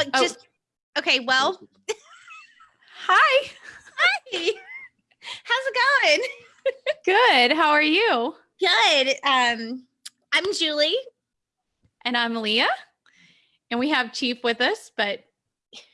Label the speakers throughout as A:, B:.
A: Uh,
B: Oh.
A: just okay. Well,
B: Hi.
A: hey, how's it going?
B: Good. How are you?
A: Good. Um, I'm Julie.
B: And I'm Leah. And we have Chief with us, but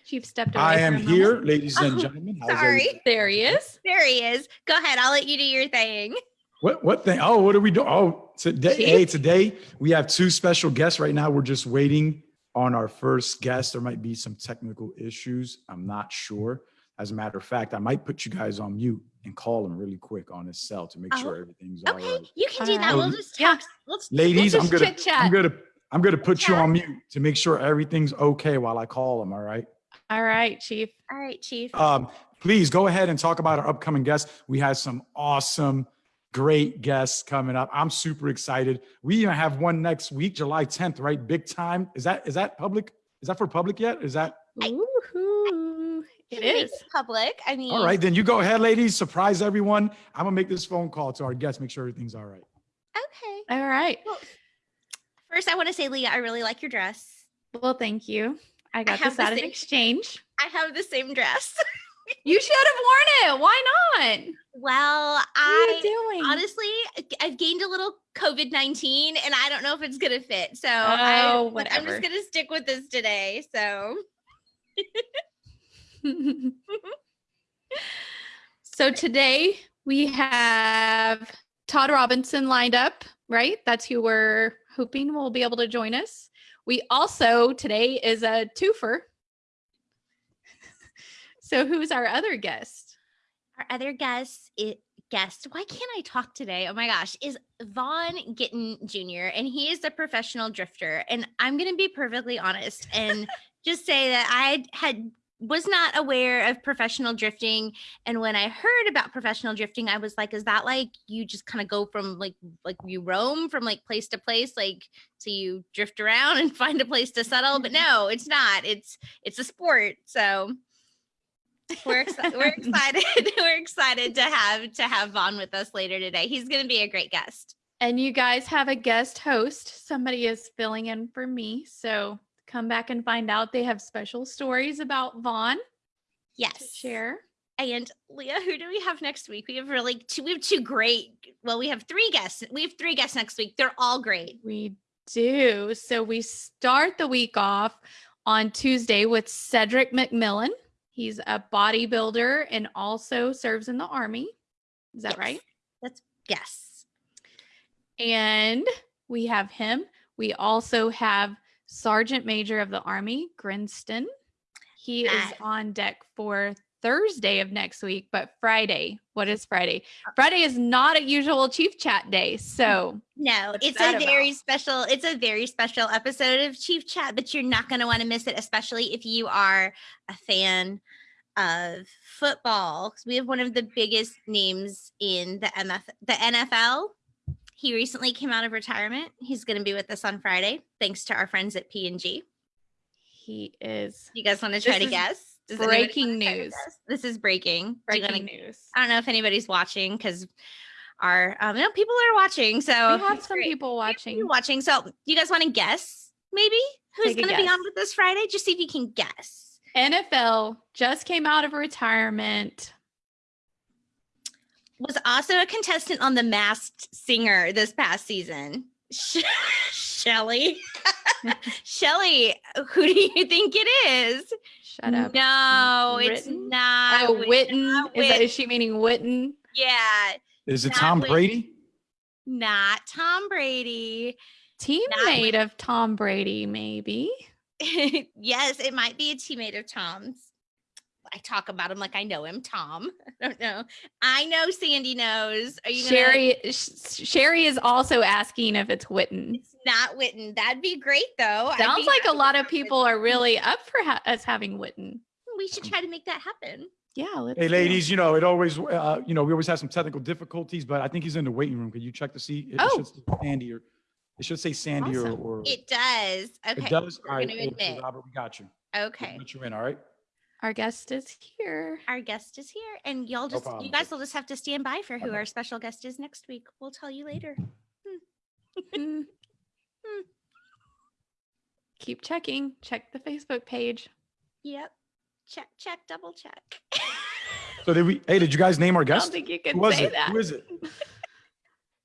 B: Chief stepped away.
C: I am
B: a moment.
C: here, ladies and
A: Oh,
C: gentlemen. How's
A: sorry.
C: everything?
B: There he is.
A: There he is. Go ahead. I'll let you do your thing.
C: What what thing? Oh, what are we doing? Oh, today,
B: Chief?
C: hey, today we have two special guests right now. We're just waiting on our first guest. There might be some technical issues. I'm not sure. As a matter of fact, I might put you guys on mute and call him really quick on his cell to make
A: Oh,
C: sure everything's all
A: Okay, you can do that.
B: right.
A: We'll just
B: Yeah.
A: talk. Let's
C: Ladies,
B: We'll
C: I'm
B: just
C: gonna
B: chit-chat.
C: I'm gonna I'm gonna put you on mute to make sure everything's okay while I call him. All right.
B: All right, Chief.
A: All right, Chief.
C: Um, please go ahead and talk about our upcoming guests. We have some awesome, great guests coming up. I'm super excited. We even have one next week, July 10th, right? Big time. Is that is that public? Is that for public yet? Is that
A: I-
B: Woohoo. It
A: Can make
B: is.
A: public. I mean,
C: all right? Then you go ahead, ladies. Surprise everyone. I'm gonna make this phone call to our guests, make sure everything's all right.
A: Okay.
B: All right.
A: First, I want to say, Leah, I really like your dress.
B: Well, thank you. I got
A: have
B: this
A: the
B: out of exchange.
A: I have the same dress.
B: You should have worn it. Why not?
A: well, I honestly, I've gained a little COVID 19 and I don't know if it's going to fit. So I,
B: Oh,
A: but I'm just going to stick with this today. So
B: so today we have Todd Robinson lined up, right? That's who we're hoping will be able to join us. We also today is a twofer. So who's our other guest?
A: our other guest, it, guest, why can't I talk today? Oh my gosh, is Vaughn Gittin Jr. And he is a professional drifter. And I'm going to be perfectly honest and just say that I had was not aware of professional drifting and when i heard about professional drifting i was like is that like you just kind of go from like like you roam from like place to place like so you drift around and find a place to settle but mm-hmm. no it's not it's it's a sport so we're exci- we're excited we're excited to have to have Vaughn with us later today he's going to be a great guest
B: And you guys have a guest host. Somebody is filling in for me. So come back and find out. They have special stories about Vaughn to
A: yes
B: share.
A: and leah who do we have next week we have really two we have two great well we have three guests we have three guests next week they're all great
B: We do. So we start the week off on Tuesday with Cedric McMillan. He's a bodybuilder and also serves in the army. Is that
A: Yes.
B: right?
A: that's yes
B: And we have him. We also have Sergeant Major of the Army, Grinston. He is on deck for Thursday of next week, but Friday. What is Friday? Uh Friday is not a usual chief chat day. So
A: no it's a very
B: about?
A: special it's a very special episode of chief chat but you're not going to want to miss it especially if you are a fan of football we have one of the biggest names in the MF the NFL he recently came out of retirement he's going to be with us on Friday thanks to our friends at P&G
B: he is
A: you guys want to try
B: This
A: to
B: is
A: guess Does
B: breaking
A: wanna try to
B: news.
A: guess? this is breaking
B: breaking
A: wanna-
B: news.
A: I don't know if anybody's watching because our um, no, people are watching. So
B: We have some
A: great.
B: people watching.
A: people watching. So you guys want to guess maybe who's going to be on with us Friday? Just see if you can guess.
B: NFL just came out of retirement.
A: Was also a contestant on The Masked Singer this past season. Sh- Shelly. Shelly, who do you think it is?
B: Shut up.
A: No, it's not.
B: Oh, Witten. Is, that, is she meaning Witten?
A: Yeah,
C: Is it
A: Not
C: Tom
A: with-
C: Brady?
A: not Tom Brady.
B: Teammate of Tom Brady, maybe.
A: yes, it might be a teammate of Tom's. I talk about him like I know him, Tom. I don't know. I know Sandy knows. Are you gonna,
B: Sherry Sh- Sherry is also asking if it's Witten.
A: It's not Witten. That'd be great though.
B: Sounds like a lot of people
A: Witten.
B: are really up for ha- us having Witten.
A: We should try to make that happen.
B: Yeah, let's
C: Hey,
B: do it.
C: ladies, you know, it always, uh, you know, we always have some technical difficulties, but I think he's in the waiting room. Could you check to see? It,
B: Oh.
C: should say Sandy or it should say Sandy or,
B: Awesome.
C: or
A: It does. Okay.
C: it does.
A: we're
C: All right,
A: gonna admit.
C: Robert, we got you.
A: Okay.
C: Put you in, all right?
B: Our guest is here.
A: Our guest is here, and y'all just
C: problem.
A: you guys will just have to stand by for who
C: Okay.
A: our special guest is next week. We'll tell you later.
B: Mm. Keep checking. Check the Facebook page.
A: Yep. Check, check, double check.
C: So did we? Hey, did you guys name our guest?
B: I don't
C: guest?
B: think you can
C: was
B: say
C: it?
B: that.
C: Who is it?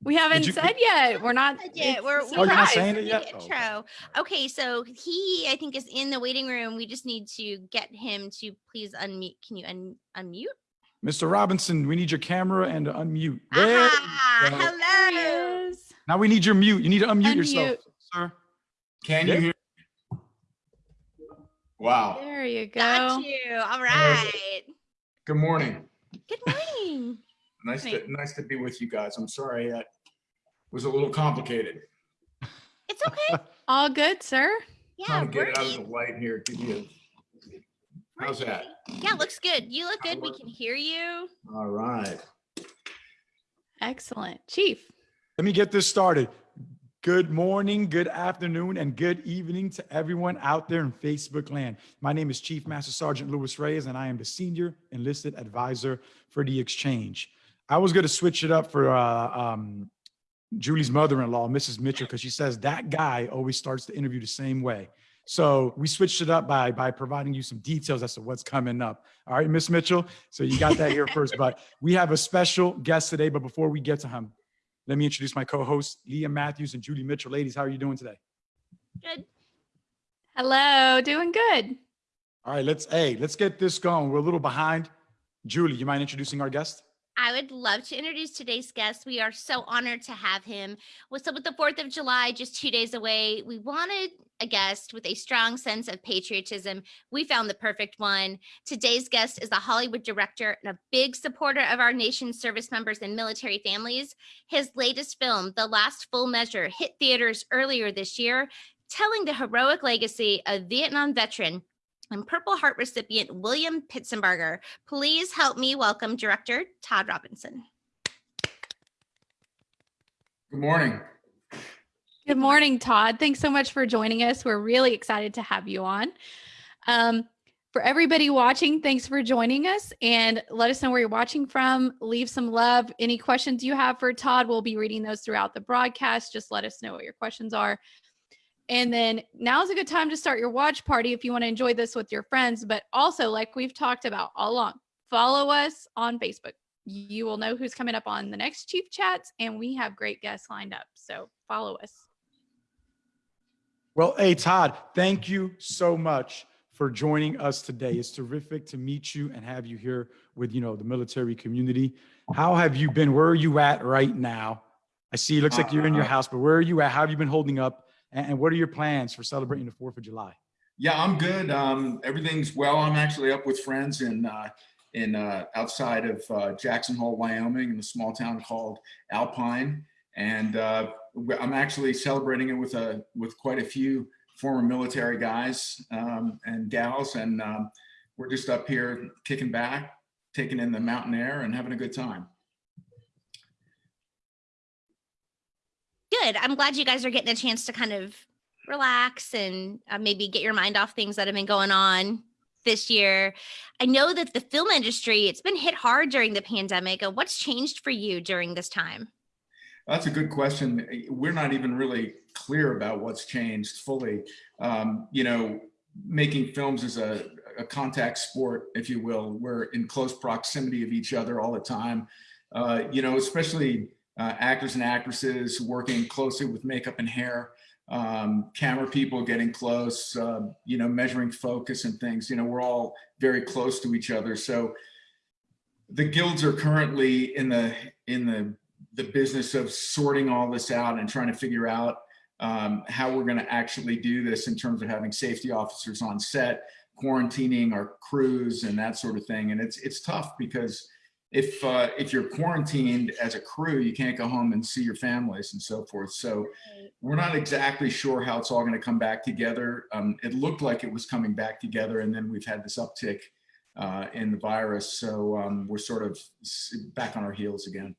B: We haven't
C: you-
B: said yet. We're not.
A: Yeah,
B: it's
A: we're, we're
C: Oh, not saying it
A: in the
C: yet? Oh, okay.
A: Intro. Okay, so he, I think, is in the waiting room. We just need to get him to please unmute. Can you un- unmute?
C: Mr. Robinson, we need your camera and to unmute. There
A: Ah.
B: There
A: hello.
B: he.
C: Now we need your mute. You need to unmute, yourself, sir.
D: Can
C: Yeah.
D: you hear? Wow.
B: There you go.
A: Got you. All right.
D: Good morning.
A: Good morning.
D: Nice to nice to be with you guys. I'm sorry that was a little complicated.
A: It's okay.
B: All good, sir.
A: Yeah,
D: Trying to get it out of the light here. Give you. How's that?
A: Yeah, looks good. You look good. We can hear you.
D: All right.
B: Excellent. Chief.
C: Let me get this started. Good morning, good afternoon, and good evening to everyone out there in Facebook land. My name is Chief Master Sergeant Louis Reyes, and I am the Senior Enlisted Advisor for the Exchange. I was going to switch it up for uh, um, Julie's mother-in-law, Mrs. Mitchell, because she says that guy always starts the interview the same way. So we switched it up by by providing you some details as to what's coming up. All right, Miss Mitchell. So you got that here first, but we have a special guest today. But before we get to him, let me introduce my co-hosts, Leah Matthews and Julie Mitchell. Ladies, how are you doing today?
A: Good.
B: Hello. Doing good.
C: All right, let's hey, let's get this going. We're a little behind. Julie, you mind introducing our guest?
A: I would love to introduce today's guest. We are so honored to have him. What's up with the 4th of July, just two days away? We wanted a guest with a strong sense of patriotism. We found the perfect one. Today's guest is a Hollywood director and a big supporter of our nation's service members and military families. His latest film, The Last Full Measure, hit theaters earlier this year, telling the heroic legacy of Vietnam veteran and Purple Heart recipient William Pitsenbarger. Please help me welcome director Todd Robinson.
D: Good morning.
B: Good morning, Todd. Thanks so much for joining us. We're really excited to have you on. Um, for everybody watching, thanks for joining us and let us know where you're watching from. Leave some love. Any questions you have for Todd, we'll be reading those throughout the broadcast. Just let us know what your questions are. And then now's a good time to start your watch party if you want to enjoy this with your friends. But also, like we've talked about all along, follow us on Facebook. You will know who's coming up on the next Chief Chats, and we have great guests lined up. So follow us.
C: Well, hey, Todd, thank you so much for joining us today. It's terrific to meet you and have you here with, you know, the military community. How have you been? Where are you at right now? I see it looks like you're in your
D: Uh,
C: house, but where are you at? How have you been holding up? And, what are your plans for celebrating the 4th of July?
D: Yeah, I'm good. Um, everything's well. I'm actually up with friends in uh, in uh, outside of uh, Jackson Hole, Wyoming, in a small town called Alpine, and uh, I'm actually celebrating it with a with quite a few former military guys um, and gals, and um, we're just up here kicking back, taking in the mountain air, and having a good time.
A: Good. I'm glad you guys are getting a chance to kind of relax and uh, maybe get your mind off things that have been going on this year. I know that the film industry, it's been hit hard during the pandemic. Uh, What's changed for you during this time?
D: That's a good question. We're not even really clear about what's changed fully. Um, you know, making films is a, a contact sport, if you will. We're in close proximity of each other all the time. Uh, you know, especially uh, actors and actresses working closely with makeup and hair, um, camera people getting close, uh, you know, measuring focus and things. You know, we're all very close to each other. So the guilds are currently in the in the the business of sorting all this out and trying to figure out um, how we're going to actually do this in terms of having safety officers on set, quarantining our crews and that sort of thing. And it's it's tough because if uh, if you're quarantined as a crew, you can't go home and see your families and so forth. So we're not exactly sure how it's all going to come back together. Um, it looked like it was coming back together, and then we've had this uptick uh, in the virus. So um, we're sort of back on our heels again.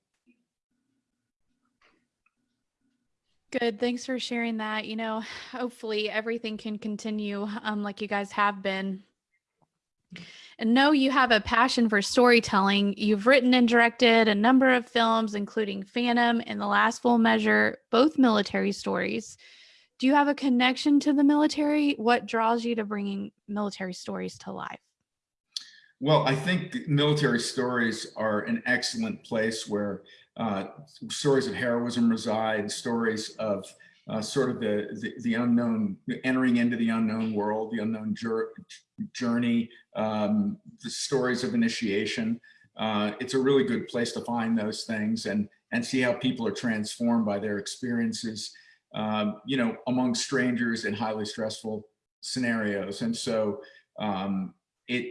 B: Good. Thanks for sharing that. You know, hopefully everything can continue um, like you guys have been. And know you have a passion for storytelling. You've written and directed a number of films, including Phantom and The Last Full Measure, both military stories. Do you have a connection to the military? What draws you to bringing military stories to life?
D: Well, I think military stories are an excellent place where uh, stories of heroism reside, stories of uh, sort of the, the, the unknown, entering into the unknown world, the unknown journey, um, the stories of initiation. Uh, it's a really good place to find those things and and see how people are transformed by their experiences, um, you know, among strangers in highly stressful scenarios. And so um, it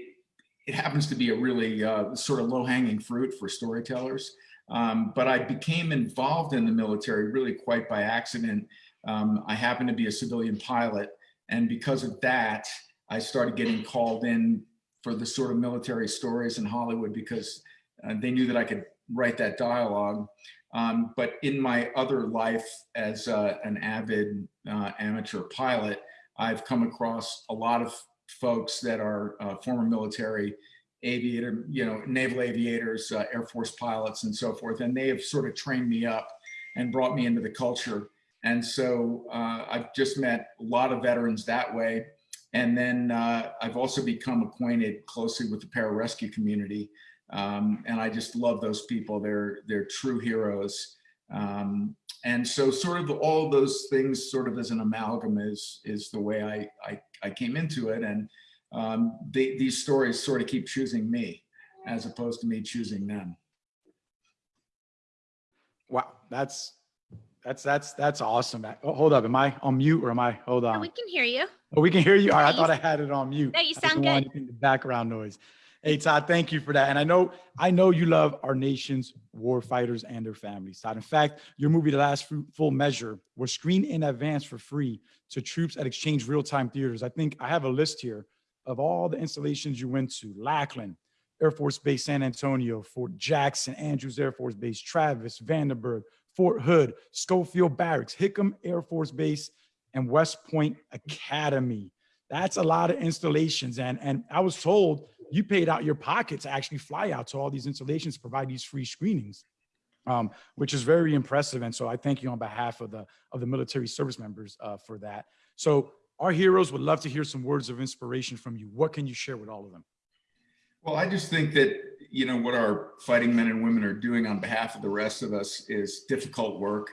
D: it happens to be a really uh, sort of low hanging fruit for storytellers. Um, but I became involved in the military really quite by accident. Um, I happened to be a civilian pilot. And because of that, I started getting called in for the sort of military stories in Hollywood because uh, they knew that I could write that dialogue. Um, but in my other life as uh, an avid uh, amateur pilot, I've come across a lot of folks that are uh, former military aviator, you know, naval aviators, uh, Air Force pilots and so forth. And they have sort of trained me up and brought me into the culture. And so uh, I've just met a lot of veterans that way. And then uh, I've also become acquainted closely with the pararescue community. Um, and I just love those people. They're, they're true heroes. Um, and so sort of all of those things sort of as an amalgam is, is the way I, I, I came into it. And um, they, these stories sort of keep choosing me as opposed to me choosing them.
C: Wow, that's that's that's that's awesome. Uh, oh, hold up, am I on mute or am I? Hold on.
A: we can hear you.
C: Oh, we can hear you. All right, I thought I had it on mute.
A: No, you sound good.
C: The background noise. Hey Todd, thank you for that. And I know I know you love our nation's war fighters and their families. Todd, in fact, your movie, The Last Full Measure, was screened in advance for free to troops at Exchange Real Time Theaters. I think I have a list here of all the installations you went to: Lackland, Air Force Base San Antonio, Fort Jackson, Andrews Air Force Base, Travis, Vandenberg, Fort Hood, Schofield Barracks, Hickam Air Force Base, and West Point Academy. That's a lot of installations. And, and I was told you paid out your pocket to actually fly out to all these installations, provide these free screenings, um, which is very impressive. And so I thank you on behalf of the of the military service members uh, for that. So our heroes would love to hear some words of inspiration from you. What can you share with all of them?
D: Well, I just think that, you know, what our fighting men and women are doing on behalf of the rest of us is difficult work.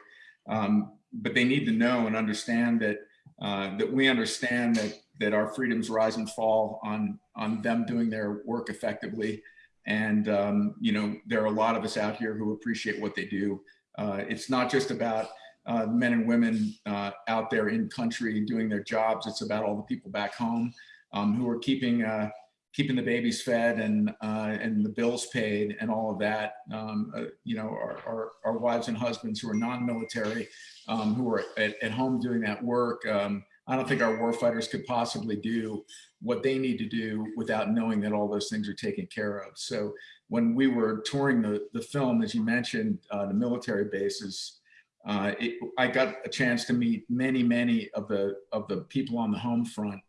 D: Um, but they need to know and understand that uh, that we understand that that our freedoms rise and fall on on them doing their work effectively. And um, you know, there are a lot of us out here who appreciate what they do. Uh, it's not just about uh, men and women uh, out there in country doing their jobs. It's about all the people back home um, who are keeping uh, keeping the babies fed and uh, and the bills paid and all of that. Um, uh, you know, our, our, our, wives and husbands who are non-military, um, who are at, at, home doing that work. Um, I don't think our warfighters could possibly do what they need to do without knowing that all those things are taken care of. So when we were touring the, the film, as you mentioned, uh, the military bases, uh, it, I got a chance to meet many, many of the of the people on the home front,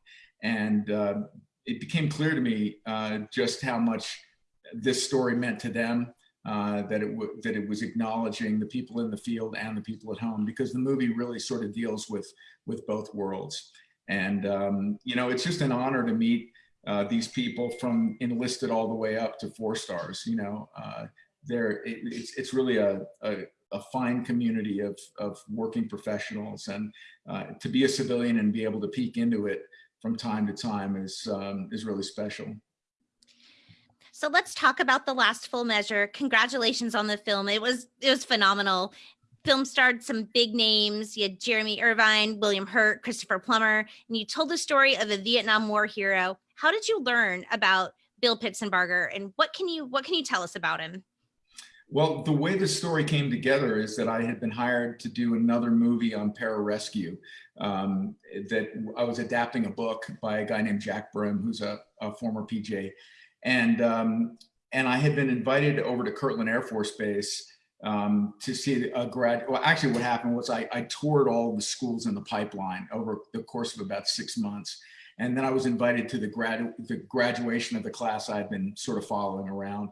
D: and uh, it became clear to me uh, just how much this story meant to them uh, that it that it was acknowledging the people in the field and the people at home because the movie really sort of deals with with both worlds. And um, you know, it's just an honor to meet uh, these people from enlisted all the way up to four stars. You know, uh, there it, it's it's really a, a, a fine community of of working professionals, and uh, to be a civilian and be able to peek into it from time to time is um, is really special.
A: So let's talk about the last full measure. Congratulations on the film. It was it was phenomenal. Film starred some big names. You had Jeremy Irvine, William Hurt, Christopher Plummer, and you told the story of a Vietnam War hero. How did you learn about Bill Pitsenbarger, and what can you what can you tell us about him?
D: Well, the way the story came together is that I had been hired to do another movie on pararescue. Um, that I was adapting a book by a guy named Jack Brehm, who's a, a former PJ, and um, and I had been invited over to Kirtland Air Force Base um, to see a grad. Well, actually, what happened was I, I toured all the schools in the pipeline over the course of about six months, and then I was invited to the grad the graduation of the class I'd been sort of following around.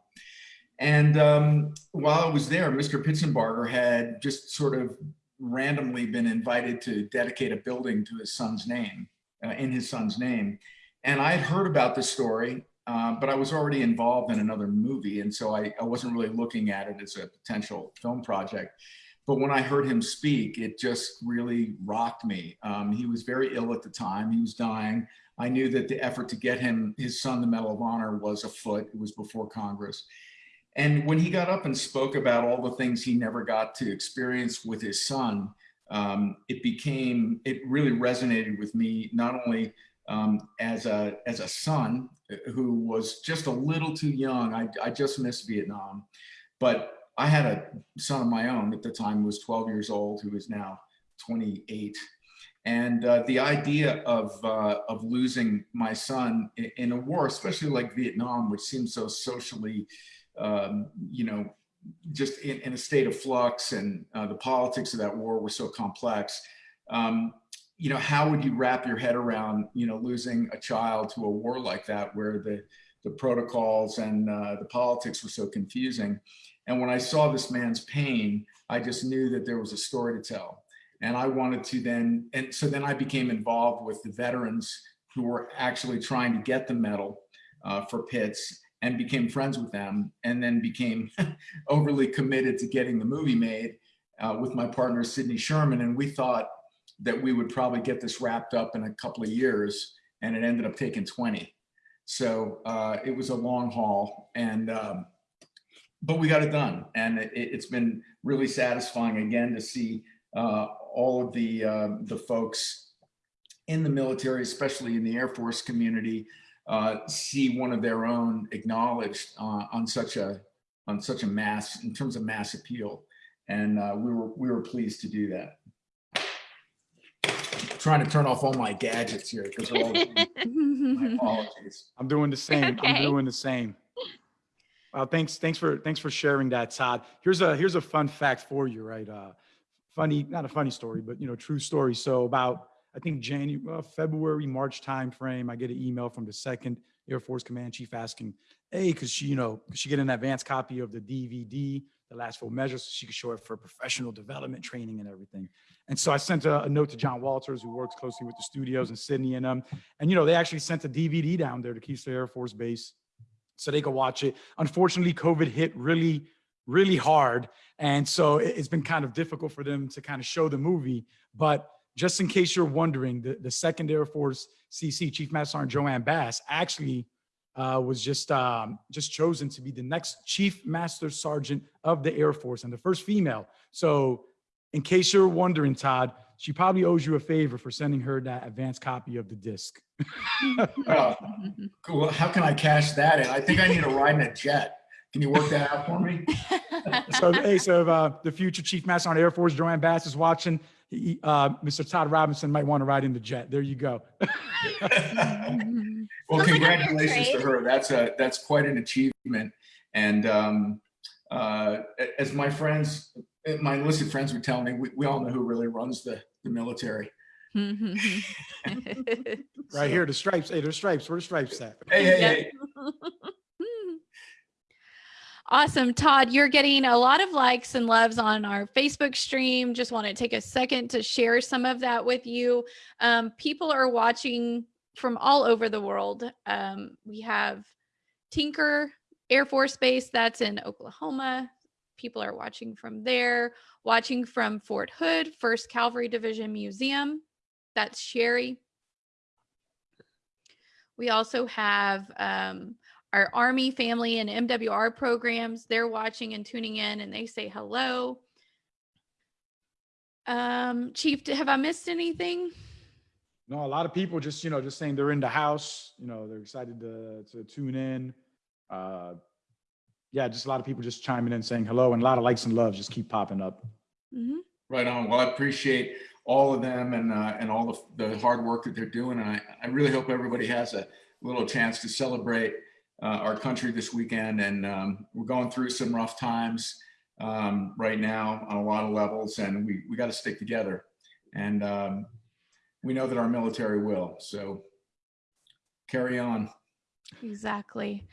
D: And um, while I was there, Mr. Pitsenbarger had just sort of randomly been invited to dedicate a building to his son's name, uh, in his son's name. And I had heard about this story, uh, but I was already involved in another movie. And so I, I wasn't really looking at it as a potential film project. But when I heard him speak, it just really rocked me. Um, he was very ill at the time. He was dying. I knew that the effort to get him, his son, the Medal of Honor was afoot. It was before Congress. And when he got up and spoke about all the things he never got to experience with his son, um, it became, it really resonated with me, not only um, as, a, as a son who was just a little too young. I, I just missed Vietnam, but I had a son of my own at the time, was 12 years old, who is now 28. And uh, the idea of, uh, of losing my son in, in, a war, especially like Vietnam, which seems so socially, um, you know, just in, in, a state of flux and uh, the politics of that war were so complex. Um, you know, how would you wrap your head around, you know, losing a child to a war like that, where the, the protocols and uh, the politics were so confusing? And when I saw this man's pain, I just knew that there was a story to tell. And I wanted to then, and so then I became involved with the veterans who were actually trying to get the medal uh, for Pitts and became friends with them and then became overly committed to getting the movie made uh, with my partner, Sidney Sherman. And we thought that we would probably get this wrapped up in a couple of years and it ended up taking 20. So uh, it was a long haul and um, but we got it done. And it, has been really satisfying again to see uh, all of the, uh, the folks in the military, especially in the Air Force community, uh, see one of their own acknowledged uh, on such a on such a mass in terms of mass appeal, and uh, we were we were pleased to do that. trying to turn off all my gadgets here because all my apologies.
C: I'm doing the same.
A: Okay.
C: I'm doing the same. Uh, thanks, thanks for thanks for sharing that, Todd. Here's a here's a fun fact for you, right? Uh, funny, not a funny story, but you know, true story. So about I think January, uh, February, March timeframe, I get an email from the Second Air Force Command Chief asking, "Hey, could she, you know, she get an advance copy of the DVD, the last full measure, so she could show it for professional development training and everything?" And so I sent a, a note to John Walters, who works closely with the studios in Sydney and um, and you know, they actually sent a DVD down there to Keesler Air Force Base so they could watch it. Unfortunately, COVID hit really, really hard. And so it's been kind of difficult for them to kind of show the movie. But just in case you're wondering, the, the Second Air Force CC, Chief Master Sergeant Joanne Bass, actually uh, was just um, just chosen to be the next Chief Master Sergeant of the Air Force and the first female. So in case you're wondering, Todd, she probably owes you a favor for sending her that advanced copy of the disc.
D: Oh, cool. How can I cash that in? I think I need a ride in a jet. Can you work that out for me?
C: so, hey, so if, uh, the future Chief Master on Air Force, Joanne Bass, is watching, he, uh, Mr. Todd Robinson might want to ride in the jet. There you go.
D: well,
A: Sounds like
D: congratulations to her. That's a that's quite an achievement. And um, uh, as my friends, my enlisted friends would tell me, we, we all know who really runs the the military.
C: Right here, the stripes. Hey, there's stripes. Where the stripes at?
D: Hey, hey,
B: Yeah.
D: hey.
B: Awesome. Todd, you're getting a lot of likes and loves on our Facebook stream. Just want to take a second to share some of that with you. Um, people are watching from all over the world. Um, we have Tinker Air Force Base, that's in Oklahoma. People are watching from there, watching from Fort Hood, 1st Cavalry Division Museum. That's Sherry. We also have um, our Army, family, and MWR programs. They're watching and tuning in and they say hello. Um, Chief, have I missed anything?
C: No, a lot of people just, you know, just saying they're in the house, you know, they're excited to, to tune in. Uh, yeah, just a lot of people just chiming in saying hello and a lot of likes and loves just keep popping up.
B: Mhm.
D: Right on. Well, I appreciate all of them and uh, and all the, the hard work that they're doing. And I, I really hope everybody has a little chance to celebrate uh, our country this weekend. And um, we're going through some rough times um, right now on a lot of levels, and we, we got to stick together. And um, we know that our military will. So carry on.
B: Exactly.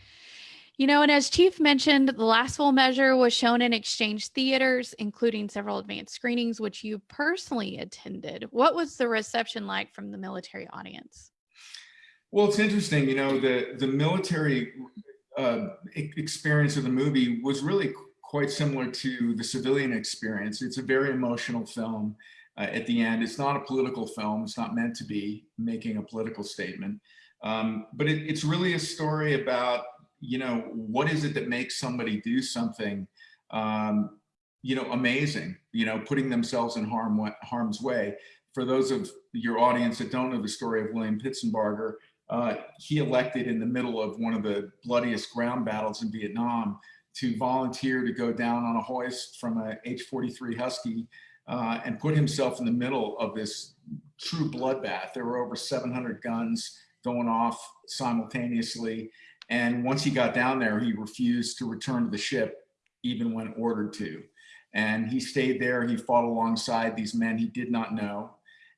B: You know, and as Chief mentioned, the last full measure was shown in exchange theaters, including several advanced screenings, which you personally attended. What was the reception like from the military audience?
D: Well, it's interesting, you know, the, the military uh, experience of the movie was really quite similar to the civilian experience. It's a very emotional film uh, at the end. It's not a political film. It's not meant to be making a political statement. Um, but it, it's really a story about you know, what is it that makes somebody do something, um, you know, amazing, you know, putting themselves in harm, harm's way. For those of your audience that don't know the story of William Pitsenbarger, uh, he elected in the middle of one of the bloodiest ground battles in Vietnam to volunteer to go down on a hoist from a H-43 Husky uh, and put himself in the middle of this true bloodbath. There were over 700 guns going off simultaneously. And once he got down there, he refused to return to the ship, even when ordered to. And he stayed there. He fought alongside these men he did not know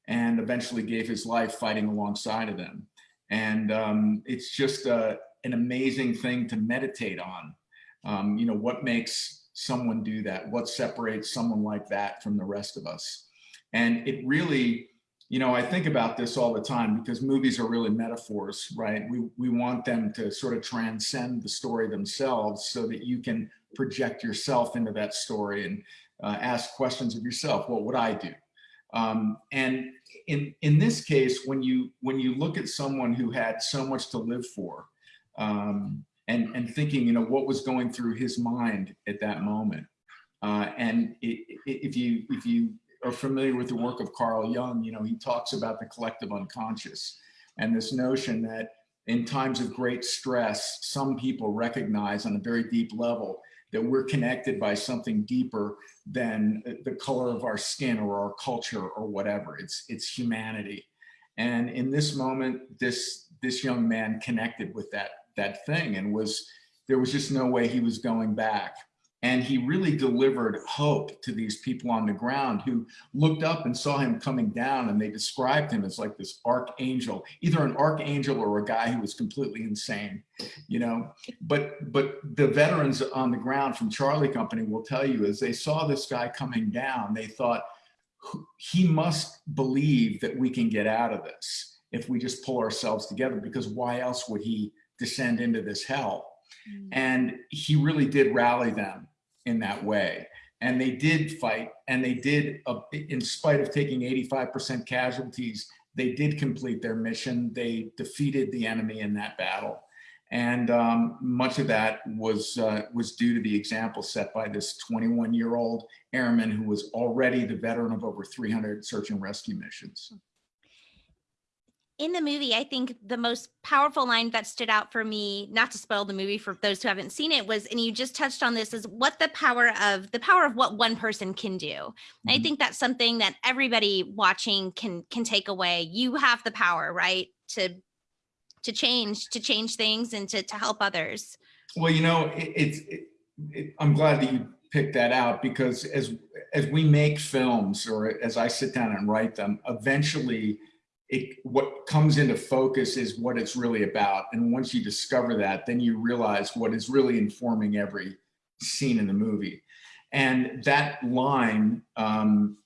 D: and eventually gave his life fighting alongside of them. And um, it's just uh, an amazing thing to meditate on. Um, you know, what makes someone do that? What separates someone like that from the rest of us? And it really, you know, I think about this all the time because movies are really metaphors, right? We, we want them to sort of transcend the story themselves so that you can project yourself into that story and uh, ask questions of yourself. What would I do? Um, and in, in this case, when you, when you look at someone who had so much to live for um, and, and thinking, you know, what was going through his mind at that moment. Uh, and it, it, if you, if you are familiar with the work of Carl Jung, you know, he talks about the collective unconscious and this notion that in times of great stress, some people recognize on a very deep level that we're connected by something deeper than the color of our skin or our culture or whatever. It's, it's humanity. And in this moment, this, this young man connected with that, that thing and was, there was just no way he was going back. And he really delivered hope to these people on the ground who looked up and saw him coming down and they described him as like this archangel, either an archangel or a guy who was completely insane, you know. But but the veterans on the ground from Charlie Company will tell you as they saw this guy coming down, they thought he must believe that we can get out of this if we just pull ourselves together because why else would he descend into this hell? Mm. And he really did rally them in that way. And they did fight and they did, uh, in spite of taking 85% casualties, they did complete their mission. They defeated the enemy in that battle. And um, much of that was, uh, was due to the example set by this 21 year old airman who was already the veteran of over 300 search and rescue missions
A: in the movie, I think the most powerful line that stood out for me, not to spoil the movie for those who haven't seen it, was, and you just touched on this, is what the power of the power of what one person can do. Mm-hmm. I think that's something that everybody watching can can take away. You have the power, right, to to change, to change things, and to to help others.
D: Well, you know, it, it's. It, it, I'm glad that you picked that out because as as we make films, or as I sit down and write them, eventually it, what comes into focus is what it's really about. And once you discover that, then you realize what is really informing every scene in the movie. And that line um,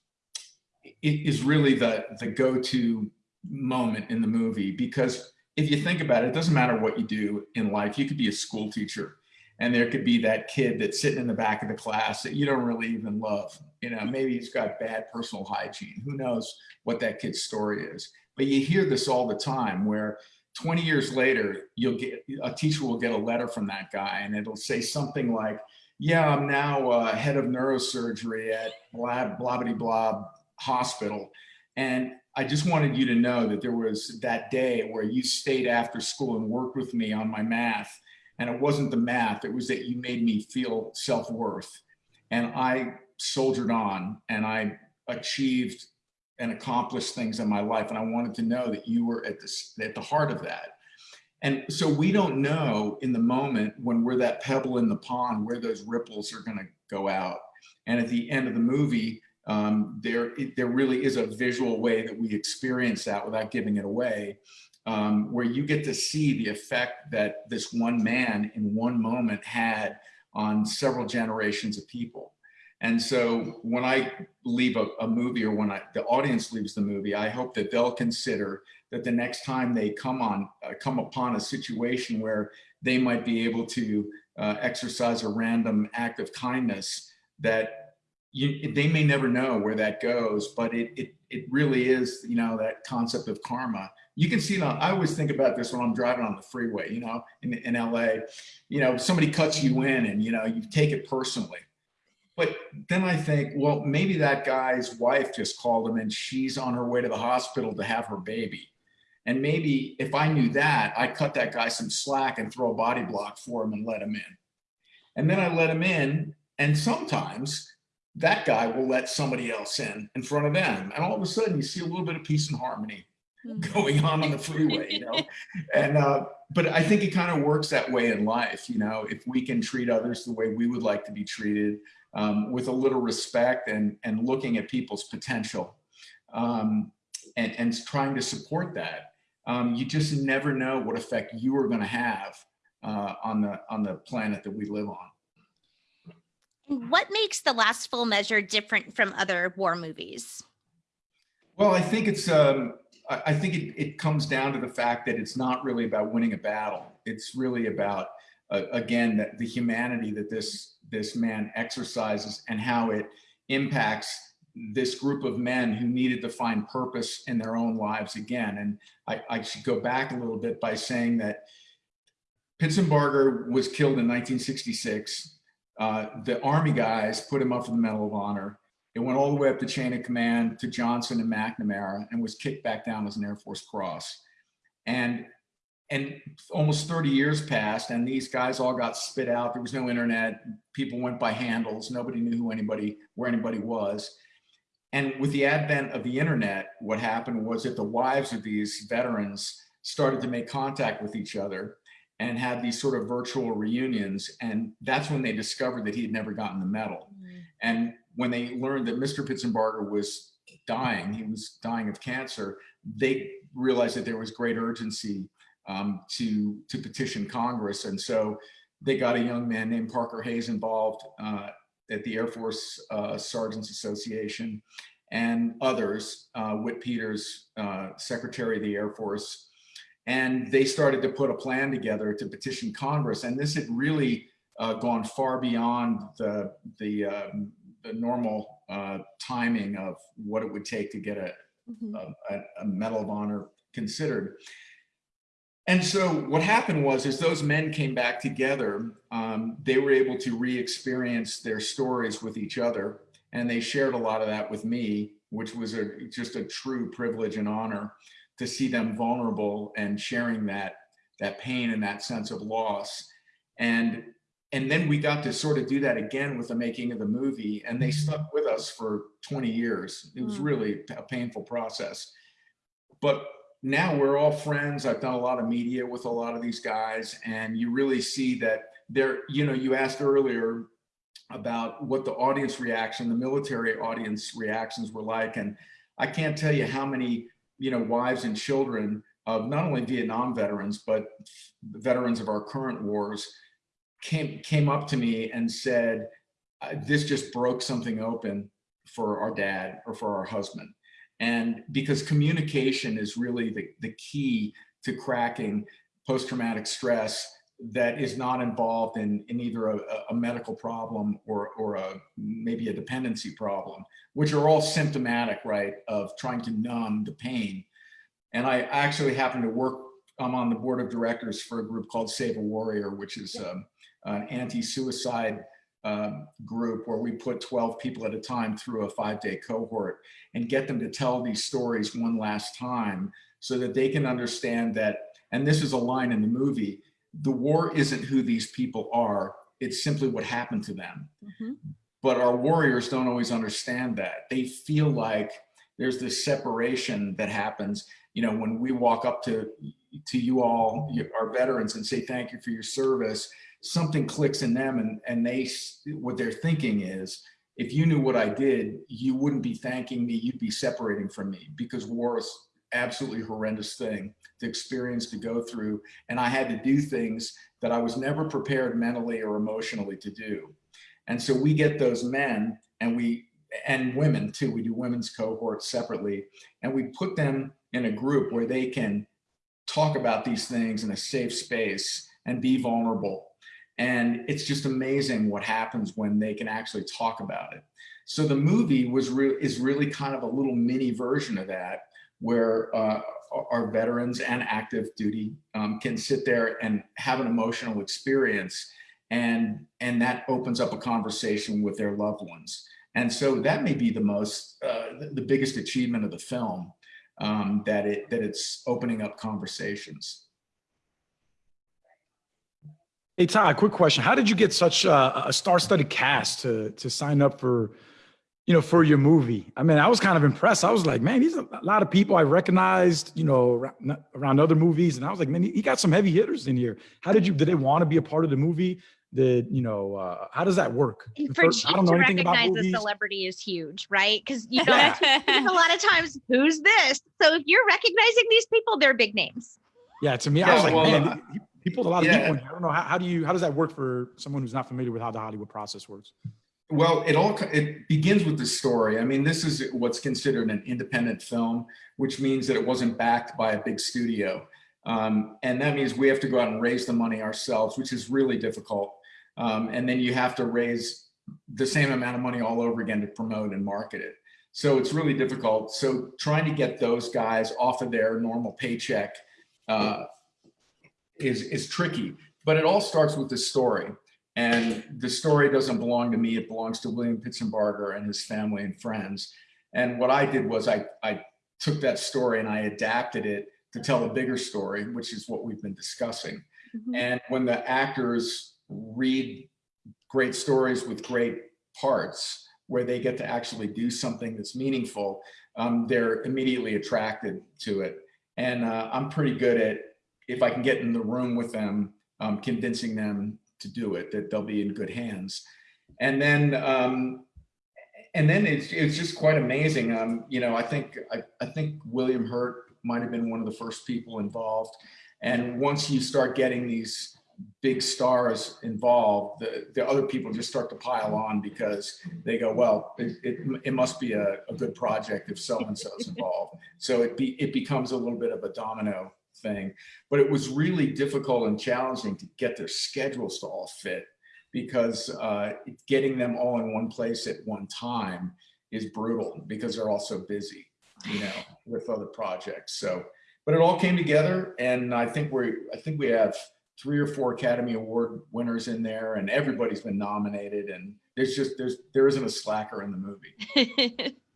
D: is really the, the go-to moment in the movie because if you think about it, it doesn't matter what you do in life. You could be a school teacher and there could be that kid that's sitting in the back of the class that you don't really even love. You know, maybe he's got bad personal hygiene. Who knows what that kid's story is. But you hear this all the time where 20 years later, you'll get a teacher will get a letter from that guy and it'll say something like, yeah, I'm now uh, head of neurosurgery at blah, blah, blah, blah hospital. And I just wanted you to know that there was that day where you stayed after school and worked with me on my math. And it wasn't the math, it was that you made me feel self-worth. And I soldiered on and I achieved and accomplished things in my life. And I wanted to know that you were at, this, at the heart of that. And so we don't know in the moment when we're that pebble in the pond where those ripples are going to go out. And at the end of the movie, um, there, there really is a visual way that we experience that without giving it away. um, where you get to see the effect that this one man in one moment had on several generations of people. And so when I leave a, a, movie or when I, the audience leaves the movie, I hope that they'll consider that the next time they come on, uh, come upon a situation where they might be able to uh, exercise a random act of kindness, that you, they may never know where that goes, but it, it, it really is, you know, that concept of karma. You can see on, I always think about this when I'm driving on the freeway, you know, in, in LA, you know, somebody cuts you in and, you know, you take it personally but then I think, well, maybe that guy's wife just called him and she's on her way to the hospital to have her baby. And maybe if I knew that, I'd cut that guy some slack and throw a body block for him and let him in. And then I let him in. And sometimes that guy will let somebody else in in front of them. And all of a sudden you see a little bit of peace and harmony hmm. going on on the freeway, you know? and, uh, but I think it kind of works that way in life. You know, if we can treat others the way we would like to be treated, um, with a little respect and, and looking at people's potential um, and, and trying to support that. Um, you just never know what effect you are going to have uh, on the on the planet that we live on.
A: What makes the last full measure different from other war movies?
D: Well, I think it's um, I think it, it comes down to the fact that it's not really about winning a battle. It's really about uh, again that the humanity that this this man exercises and how it impacts this group of men who needed to find purpose in their own lives again. And I, I should go back a little bit by saying that Pitsenbarger was killed in 1966. Uh, the army guys put him up for the Medal of Honor. It went all the way up the chain of command to Johnson and McNamara and was kicked back down as an Air Force Cross. And and almost 30 years passed and these guys all got spit out. There was no internet. People went by handles. Nobody knew who anybody, where anybody was. And with the advent of the internet, what happened was that the wives of these veterans started to make contact with each other and had these sort of virtual reunions. And that's when they discovered that he had never gotten the medal. Mm -hmm. And when they learned that Mr. Pitsenbarger was dying, he was dying of cancer, they realized that there was great urgency um, to, to petition Congress. And so they got a young man named Parker Hayes involved uh, at the Air Force uh, Sergeants Association and others, uh, Whit Peters, uh, Secretary of the Air Force. And they started to put a plan together to petition Congress. And this had really uh, gone far beyond the, the, um, the normal uh, timing of what it would take to get a, mm -hmm. a, a Medal of Honor considered. And so what happened was, as those men came back together, um, they were able to re-experience their stories with each other. And they shared a lot of that with me, which was a, just a true privilege and honor to see them vulnerable and sharing that, that pain and that sense of loss. And, and then we got to sort of do that again with the making of the movie and they stuck with us for 20 years. It was mm. really a painful process. But now we're all friends. I've done a lot of media with a lot of these guys and you really see that they're, you know, you asked earlier about what the audience reaction, the military audience reactions were like. And I can't tell you how many, you know, wives and children of not only Vietnam veterans, but veterans of our current wars came, came up to me and said, uh, this just broke something open for our dad or for our husband. And because communication is really the, the key to cracking post-traumatic stress that is not involved in, in either a, a medical problem or, or a, maybe a dependency problem, which are all symptomatic, right, of trying to numb the pain. And I actually happen to work, I'm on the board of directors for a group called Save a Warrior, which is um, an anti-suicide um, group where we put 12 people at a time through a five day cohort and get them to tell these stories one last time so that they can understand that, and this is a line in the movie, the war isn't who these people are, it's simply what happened to them. Mm -hmm. But our warriors don't always understand that. They feel like there's this separation that happens, you know, when we walk up to, to you all, our veterans and say, thank you for your service, something clicks in them and, and they, what they're thinking is, if you knew what I did, you wouldn't be thanking me, you'd be separating from me because war is, absolutely horrendous thing to experience, to go through. And I had to do things that I was never prepared mentally or emotionally to do. And so we get those men and we, and women too, we do women's cohorts separately, and we put them in a group where they can talk about these things in a safe space and be vulnerable. And it's just amazing what happens when they can actually talk about it. So the movie was re is really kind of a little mini version of that, where uh, our veterans and active duty um, can sit there and have an emotional experience, and and that opens up a conversation with their loved ones. And so that may be the most uh, the biggest achievement of the film, um, that it that it's opening up conversations.
C: Hey Todd, quick question: How did you get such a, a star-studded cast to to sign up for you know, for your movie. I mean, I was kind of impressed. I was like, man, these are a lot of people I recognized, you know, around, around other movies. And I was like, man, he got some heavy hitters in here. How did you, did they want to be a part of the movie? Did, you know, uh, how does that work?
E: For First, I don't know to anything recognize about movies. a celebrity is huge, right? Because, you know, yeah. a lot of times, who's this? So if you're recognizing these people, they're big names.
C: Yeah, to me, yeah, I was like, well, man, uh, people, a lot of yeah. people. I don't know. How, how do you, how does that work for someone who's not familiar with how the Hollywood process works?
D: Well, it all it begins with the story. I mean, this is what's considered an independent film, which means that it wasn't backed by a big studio. Um, and that means we have to go out and raise the money ourselves, which is really difficult. Um, and then you have to raise the same amount of money all over again to promote and market it. So it's really difficult. So trying to get those guys off of their normal paycheck uh, is, is tricky, but it all starts with the story. And the story doesn't belong to me, it belongs to William Pitsenbarger and his family and friends. And what I did was I, I took that story and I adapted it to tell a bigger story, which is what we've been discussing. Mm -hmm. And when the actors read great stories with great parts, where they get to actually do something that's meaningful, um, they're immediately attracted to it. And uh, I'm pretty good at, if I can get in the room with them, um, convincing them to do it, that they'll be in good hands. And then, um, and then it's, it's just quite amazing. Um, you know, I think, I, I think William Hurt might have been one of the first people involved. And once you start getting these big stars involved, the, the other people just start to pile on because they go, well, it, it, it must be a, a, good project if so-and-so is involved. So it, be, it becomes a little bit of a domino thing. But it was really difficult and challenging to get their schedules to all fit because uh, getting them all in one place at one time is brutal because they're all so busy, you know, with other projects. So, but it all came together, and I think we I think we have three or four Academy Award winners in there, and everybody's been nominated, and there's just there's there isn't a slacker in the movie.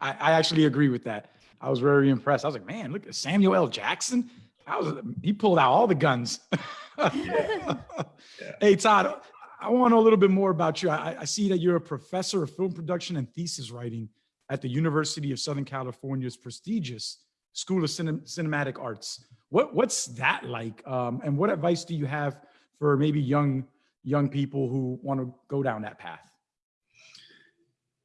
C: I, I actually agree with that. I was very impressed. I was like, man, look at Samuel L. Jackson. I was he pulled out all the guns. yeah. Yeah. Hey Todd, I want to know a little bit more about you. I, I, see that you're a professor of film production and thesis writing at the University of Southern California's prestigious School of Cinem Cinematic Arts. What what's that like? Um, and what advice do you have for maybe young young people who want to go down that path?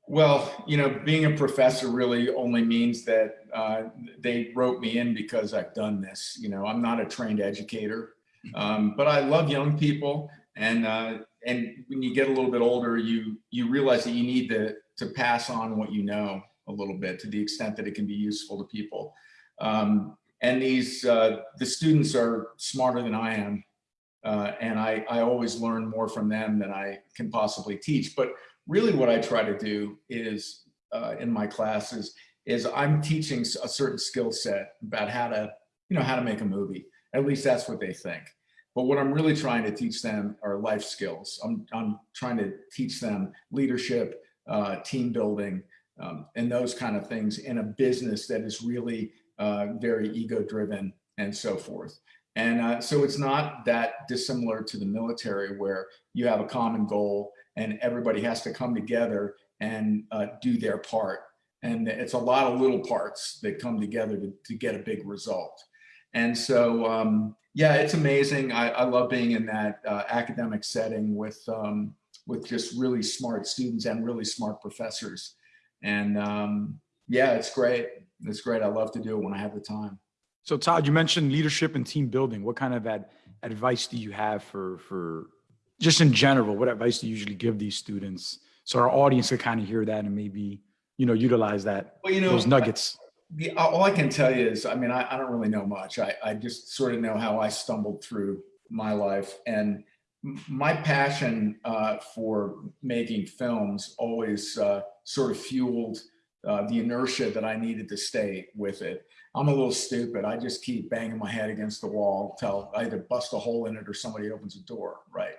D: Well, you know, being a professor really only means that uh, they wrote me in because I've done this. You know, I'm not a trained educator, um, but I love young people. And uh, and when you get a little bit older, you you realize that you need to to pass on what you know a little bit to the extent that it can be useful to people. Um, and these uh, the students are smarter than I am, uh, and I I always learn more from them than I can possibly teach. But really what I try to do is uh, in my classes is I'm teaching a certain skill set about how to, you know, how to make a movie. At least that's what they think. But what I'm really trying to teach them are life skills. I'm, I'm trying to teach them leadership, uh, team building, um, and those kind of things in a business that is really uh, very ego driven and so forth. And uh, so it's not that dissimilar to the military where you have a common goal and everybody has to come together and uh, do their part. And it's a lot of little parts that come together to, to get a big result. And so, um, yeah, it's amazing. I, I, love being in that uh, academic setting with, um, with just really smart students and really smart professors. And um, yeah, it's great. It's great. I love to do it when I have the time.
C: So Todd, you mentioned leadership and team building. What kind of ad advice do you have for, for just in general, what advice do you usually give these students? So our audience can kind of hear that and maybe, you know, utilize that,
D: well, you know,
C: those nuggets.
D: I, all I can tell you is, I mean, I, I don't really know much. I, I just sort of know how I stumbled through my life and my passion uh, for making films always uh, sort of fueled uh, the inertia that I needed to stay with it. I'm a little stupid. I just keep banging my head against the wall till I either bust a hole in it or somebody opens a door, right?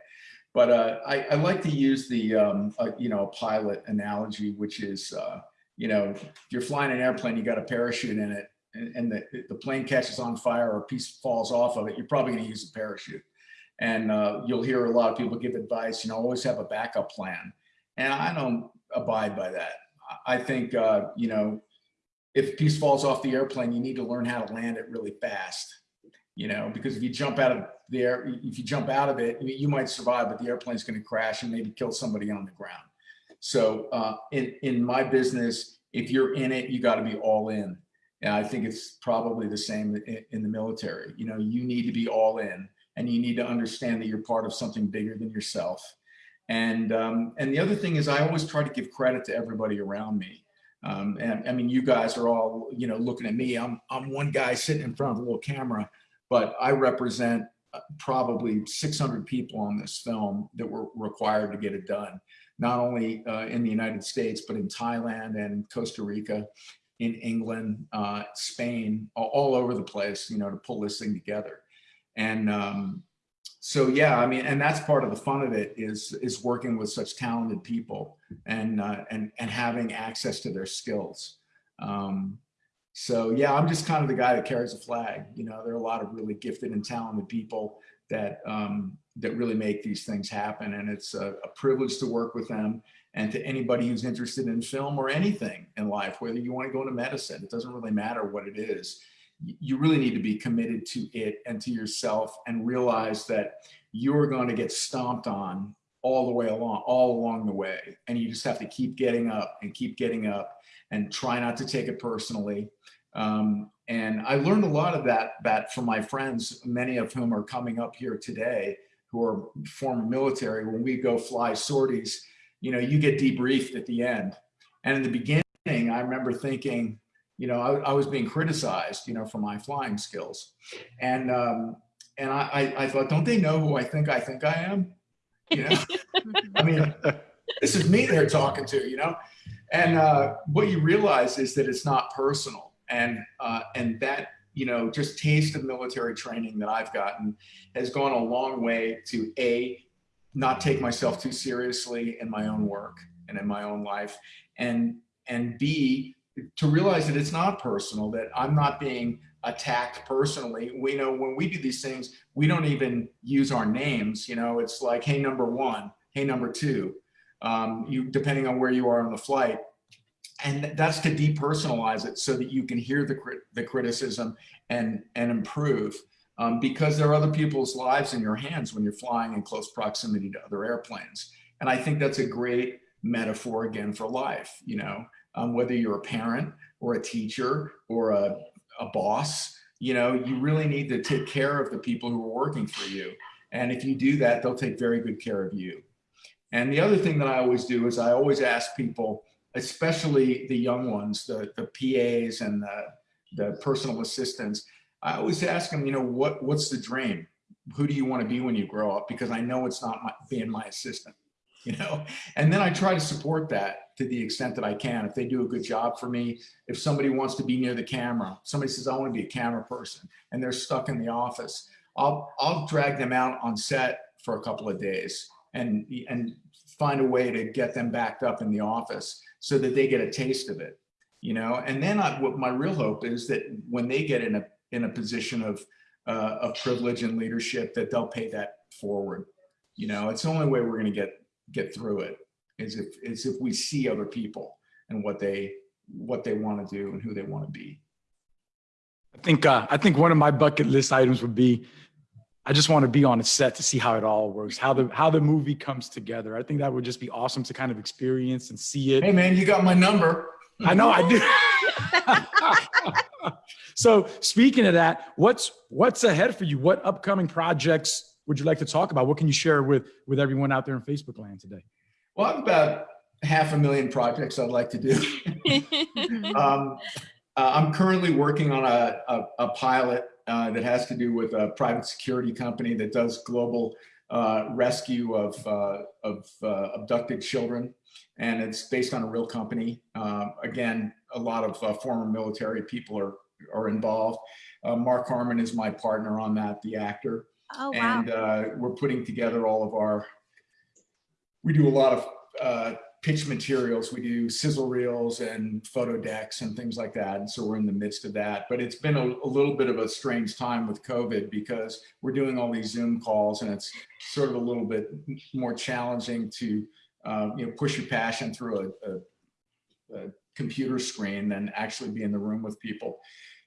D: But uh, I, I, like to use the, um, uh, you know, pilot analogy, which is, uh, you know, if you're flying an airplane, you got a parachute in it and, and the, the plane catches on fire or a piece falls off of it, you're probably gonna use a parachute. And uh, you'll hear a lot of people give advice, you know, always have a backup plan. And I don't abide by that. I think, uh, you know, if a piece falls off the airplane, you need to learn how to land it really fast, you know, because if you jump out of the air, if you jump out of it, you might survive, but the airplane's going to crash and maybe kill somebody on the ground. So uh, in, in my business, if you're in it, you got to be all in. And I think it's probably the same in, in the military. You know, you need to be all in and you need to understand that you're part of something bigger than yourself. And, um, and the other thing is I always try to give credit to everybody around me. Um, and I mean, you guys are all, you know, looking at me. I'm, I'm one guy sitting in front of a little camera, but I represent uh, probably 600 people on this film that were required to get it done, not only uh, in the United States, but in Thailand and Costa Rica, in England, uh, Spain, all, over the place, you know, to pull this thing together. And um, so yeah, I mean, and that's part of the fun of it is is working with such talented people and uh, and and having access to their skills. Um, so yeah, I'm just kind of the guy that carries a flag. You know, there are a lot of really gifted and talented people that um, that really make these things happen, and it's a, a privilege to work with them. And to anybody who's interested in film or anything in life, whether you want to go into medicine, it doesn't really matter what it is you really need to be committed to it and to yourself and realize that you're going to get stomped on all the way along, all along the way. And you just have to keep getting up and keep getting up and try not to take it personally. Um, and I learned a lot of that, that from my friends, many of whom are coming up here today, who are former military. When we go fly sorties, you know, you get debriefed at the end. And in the beginning, I remember thinking, you know, I, I, was being criticized, you know, for my flying skills. And, um, and I, I, thought, don't they know who I think I think I am? You know, I mean, this is me they're talking to, you know? And uh, what you realize is that it's not personal. And, uh, and that, you know, just taste of military training that I've gotten has gone a long way to A, not take myself too seriously in my own work and in my own life. And, and B, to realize that it's not personal, that I'm not being attacked personally. We know when we do these things, we don't even use our names. You know, it's like, hey, number one, hey, number two, um, you depending on where you are on the flight. And that's to depersonalize it so that you can hear the, the criticism and, and improve. Um, because there are other people's lives in your hands when you're flying in close proximity to other airplanes. And I think that's a great metaphor again for life, you know, um, whether you're a parent or a teacher or a, a boss, you know, you really need to take care of the people who are working for you. And if you do that, they'll take very good care of you. And the other thing that I always do is I always ask people, especially the young ones, the, the PAs and the, the personal assistants, I always ask them, you know, what, what's the dream? Who do you want to be when you grow up? Because I know it's not my, being my assistant. you know, and then I try to support that to the extent that I can. If they do a good job for me, if somebody wants to be near the camera, somebody says, I want to be a camera person and they're stuck in the office, I'll, I'll drag them out on set for a couple of days and, and find a way to get them backed up in the office so that they get a taste of it, you know? And then I, what my real hope is that when they get in a, in a position of, uh, of privilege and leadership, that they'll pay that forward. You know, it's the only way we're going to get get through it is if is if we see other people and what they what they want to do and who they want to be.
C: I think uh, I think one of my bucket list items would be I just want to be on a set to see how it all works, how the how the movie comes together. I think that would just be awesome to kind of experience and see it.
D: Hey man, you got my number.
C: I know I do. so speaking of that, what's what's ahead for you? What upcoming projects would you like to talk about? What can you share with with everyone out there in Facebook land today?
D: Well, I've about half a million projects I'd like to do. um, uh, I'm currently working on a, a, a pilot uh, that has to do with a private security company that does global uh, rescue of, uh, of uh, abducted children. And it's based on a real company. Uh, again, a lot of former military people are, are involved. Mark Harmon is my partner on that, the actor.
A: Oh, wow.
D: And we're putting together all of our, we do a lot of pitch materials. We do sizzle reels and photo decks and things like that. And so we're in the midst of that. But it's been a, a, little bit of a strange time with COVID because we're doing all these Zoom calls and it's sort of a little bit more challenging to uh, you know push your passion through a, a, a, computer screen than actually be in the room with people.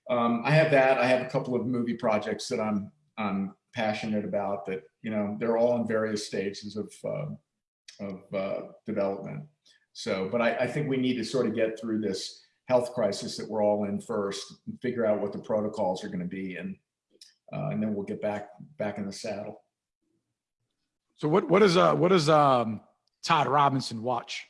D: Um, I have that. I have a couple of movie projects that I'm I'm passionate about that you know they're all in various stages of uh, of uh, development. So, but I, I, think we need to sort of get through this health crisis that we're all in first and figure out what the protocols are going to be. And, uh, and then we'll get back, back in the saddle.
C: So what, what is, uh, what does, um, Todd Robinson watch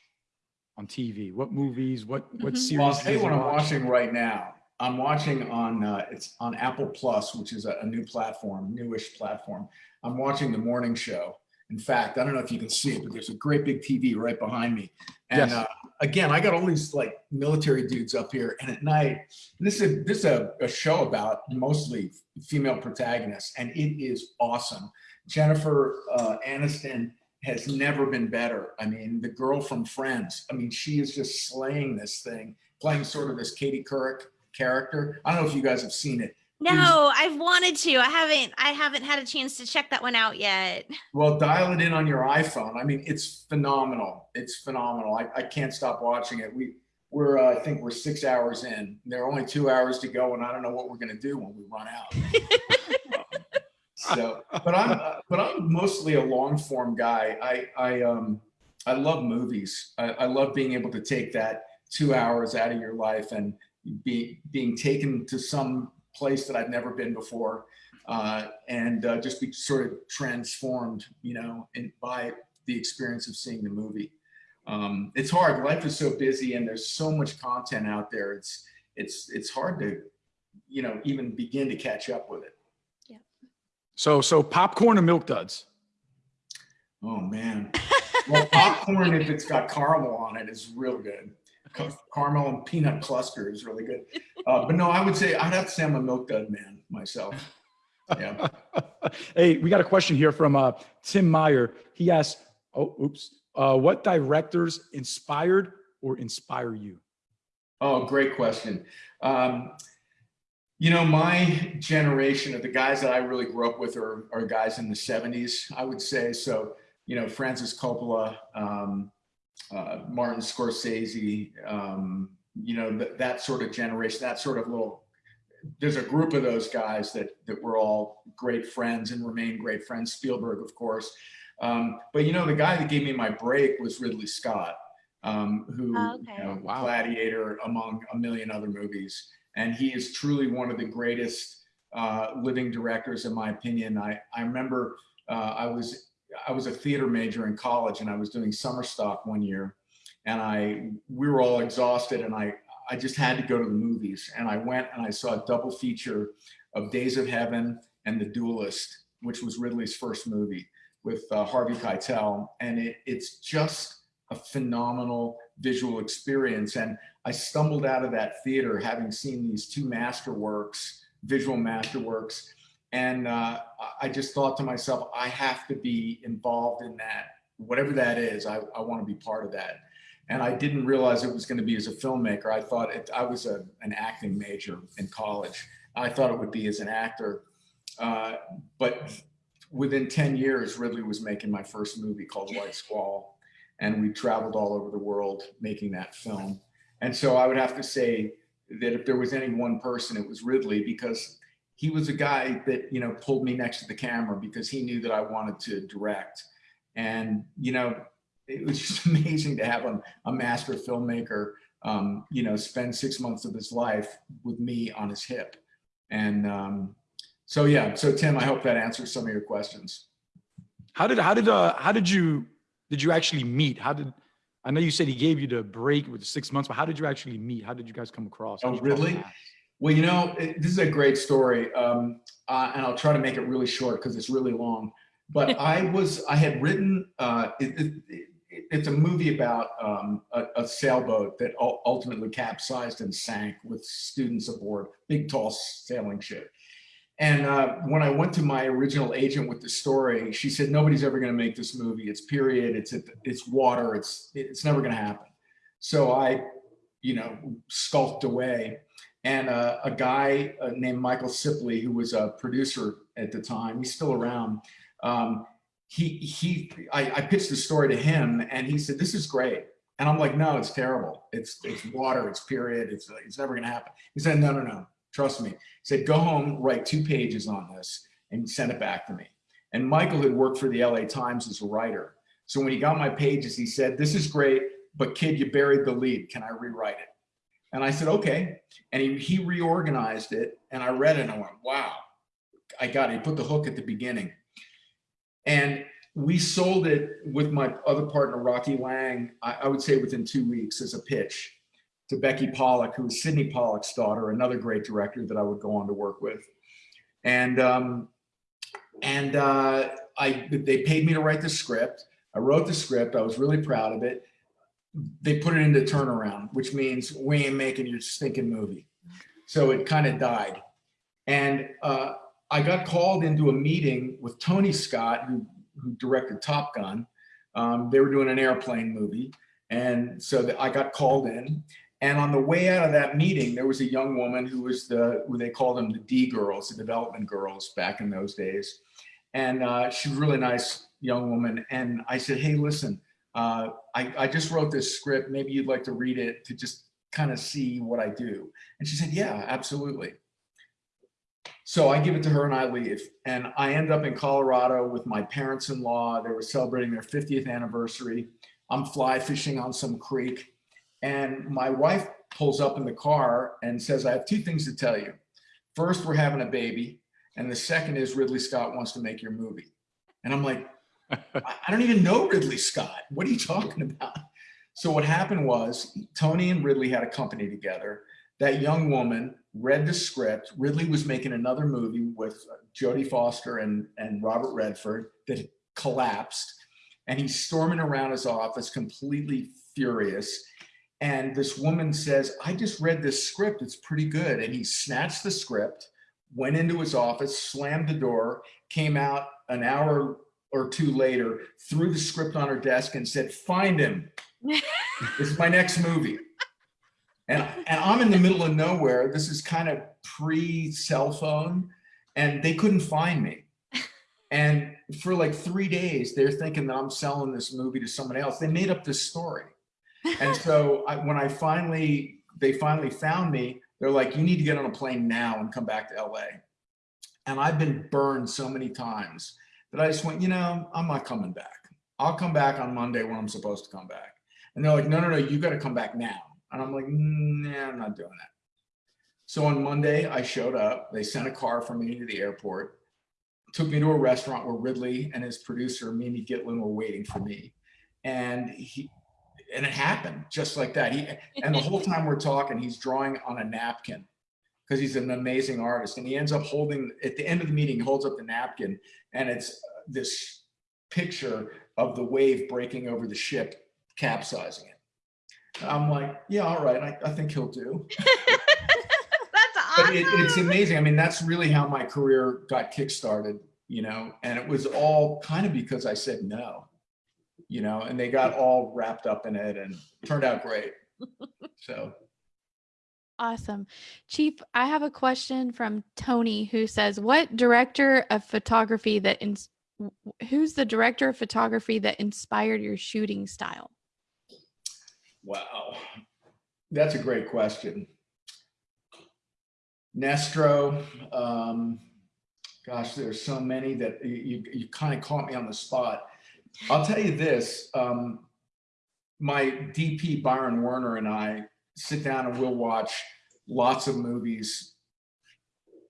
C: on TV? What movies, what, what mm -hmm. series?
D: Well, I'll tell you what I'm watching right now. I'm watching on, uh, it's on Apple Plus, which is a, a new platform, newish platform. I'm watching the morning show in fact, I don't know if you can see it, but there's a great big TV right behind me. And yes. uh, again, I got all these like military dudes up here, and at night, this is this is a, a show about mostly female protagonists, and it is awesome. Jennifer uh, Aniston has never been better. I mean, the girl from Friends. I mean, she is just slaying this thing, playing sort of this Katie Couric character. I don't know if you guys have seen it.
A: No, I've wanted to. I haven't. I haven't had a chance to check that one out yet.
D: Well, dial it in on your iPhone. I mean, it's phenomenal. It's phenomenal. I, I can't stop watching it. We we're uh, I think we're six hours in. There are only two hours to go, and I don't know what we're gonna do when we run out. so, but I'm uh, but I'm mostly a long form guy. I I um I love movies. I, I love being able to take that two hours out of your life and be being taken to some place that I've never been before, uh, and uh, just be sort of transformed, you know, in, by the experience of seeing the movie. Um, it's hard. Life is so busy, and there's so much content out there. It's it's it's hard to, you know, even begin to catch up with it.
A: Yeah.
C: So so popcorn or milk duds?
D: Oh man. Well, popcorn if it's got caramel on it is real good caramel and peanut cluster is really good. Uh, but no, I would say I'd have to say I'm a milk dud man myself. Yeah.
C: hey, we got a question here from uh, Tim Meyer. He asks, "Oh, oops, uh, what directors inspired or inspire you?"
D: Oh, great question. Um, you know, my generation of the guys that I really grew up with are, are guys in the 70s, I would say. So, you know, Francis Coppola, um, uh, Martin Scorsese, um, you know, th that sort of generation, that sort of little, there's a group of those guys that, that were all great friends and remain great friends. Spielberg, of course. Um, but you know, the guy that gave me my break was Ridley Scott, um, who, oh, okay. you know, wow. Gladiator among a million other movies. And he is truly one of the greatest uh, living directors, in my opinion. I, I remember uh, I was I was a theater major in college and I was doing summer stock one year and I, we were all exhausted and I, I just had to go to the movies and I went and I saw a double feature of Days of Heaven and The Duelist, which was Ridley's first movie with uh, Harvey Keitel. And it, it's just a phenomenal visual experience. And I stumbled out of that theater having seen these two masterworks, visual masterworks, and uh, I just thought to myself, I have to be involved in that, whatever that is, I, I want to be part of that. And I didn't realize it was going to be as a filmmaker. I thought it, I was a, an acting major in college. I thought it would be as an actor. Uh, but within 10 years, Ridley was making my first movie called White Squall. And we traveled all over the world making that film. And so I would have to say that if there was any one person, it was Ridley because he was a guy that, you know, pulled me next to the camera because he knew that I wanted to direct. And, you know, it was just amazing to have a, a master filmmaker um, you know, spend six months of his life with me on his hip. And um, so, yeah, so Tim, I hope that answers some of your questions.
C: How did, how did, uh, how did you, did you actually meet? How did, I know you said he gave you the break with the six months, but how did you actually meet? How did you guys come across?
D: Oh, really? Well, you know, it, this is a great story. Um, uh, and I'll try to make it really short because it's really long. But I was, I had written, uh, it, it, it, it's a movie about um, a, a, sailboat that ultimately capsized and sank with students aboard, big, tall sailing ship. And uh, when I went to my original agent with the story, she said, nobody's ever going to make this movie. It's period. It's, it's water. It's, it's never going to happen. So I, you know, skulked away. And uh, a guy uh, named Michael Sipley, who was a producer at the time, he's still around. Um, he, he, I, I pitched the story to him and he said, this is great. And I'm like, no, it's terrible. It's, it's water, it's period. It's, it's never going to happen. He said, no, no, no Trust me. He said, go home, write two pages on this and send it back to me. And Michael had worked for the LA Times as a writer. So when he got my pages, he said, this is great, but kid, you buried the lead. Can I rewrite it? And I said, okay. And he, he reorganized it and I read it and I went, wow, I got it. He put the hook at the beginning. And we sold it with my other partner, Rocky Lang, I, I would say within two weeks as a pitch to Becky Pollack, who was Sydney Pollack's daughter, another great director that I would go on to work with. And um, and uh, I they paid me to write the script. I wrote the script. I was really proud of it. They put it into turnaround, which means we ain't making your stinking movie. So it kind of died. And uh, I got called into a meeting with Tony Scott, who, who directed Top Gun. Um, they were doing an airplane movie. And so I got called in and on the way out of that meeting, there was a young woman who was the, who they called them the D girls, the development girls back in those days. And uh, a really nice young woman. And I said, hey, listen, uh, I, I just wrote this script. Maybe you'd like to read it to just kind of see what I do. And she said, yeah, absolutely. So I give it to her and I leave. And I end up in Colorado with my parents-in-law. They were celebrating their 50th anniversary. I'm fly fishing on some creek and my wife pulls up in the car and says, I have two things to tell you. First, we're having a baby. And the second is Ridley Scott wants to make your movie. And I'm like, I don't even know Ridley Scott. What are you talking about? So what happened was Tony and Ridley had a company together. That young woman read the script. Ridley was making another movie with uh, Jodie Foster and, and Robert Redford that collapsed. And he's storming around his office completely furious. And this woman says, I just read this script. It's pretty good. And he snatched the script, went into his office, slammed the door, came out an hour or two later, threw the script on her desk and said, find him. this is my next movie. And, and I'm in the middle of nowhere. This is kind of pre cell phone and they couldn't find me. And for like three days, they're thinking that I'm selling this movie to someone else. They made up this story and so I, when I finally, they finally found me, they're like, you need to get on a plane now and come back to LA. And I've been burned so many times that I just went, you know, I'm not coming back. I'll come back on Monday when I'm supposed to come back. And they're like, no, no, no, you got to come back now. And I'm like, mm, nah, I'm not doing that. So on Monday, I showed up. They sent a car for me to the airport, took me to a restaurant where Ridley and his producer, Mimi Gitlin, were waiting for me. And he, and it happened just like that. He and the whole time we're talking, he's drawing on a napkin because he's an amazing artist. And he ends up holding at the end of the meeting, he holds up the napkin, and it's uh, this picture of the wave breaking over the ship, capsizing it. I'm like, yeah, all right, I, I think he'll do.
E: that's awesome.
D: It, it's amazing. I mean, that's really how my career got kickstarted, you know, and it was all kind of because I said no you know, and they got all wrapped up in it and turned out great. So.
B: Awesome. Chief, I have a question from Tony who says, what director of photography that, ins- who's the director of photography that inspired your shooting style?
D: Wow. That's a great question. Nestro, um, gosh, there's so many that you, you kind of caught me on the spot. I'll tell you this, um, my DP Byron Werner and I sit down and we'll watch lots of movies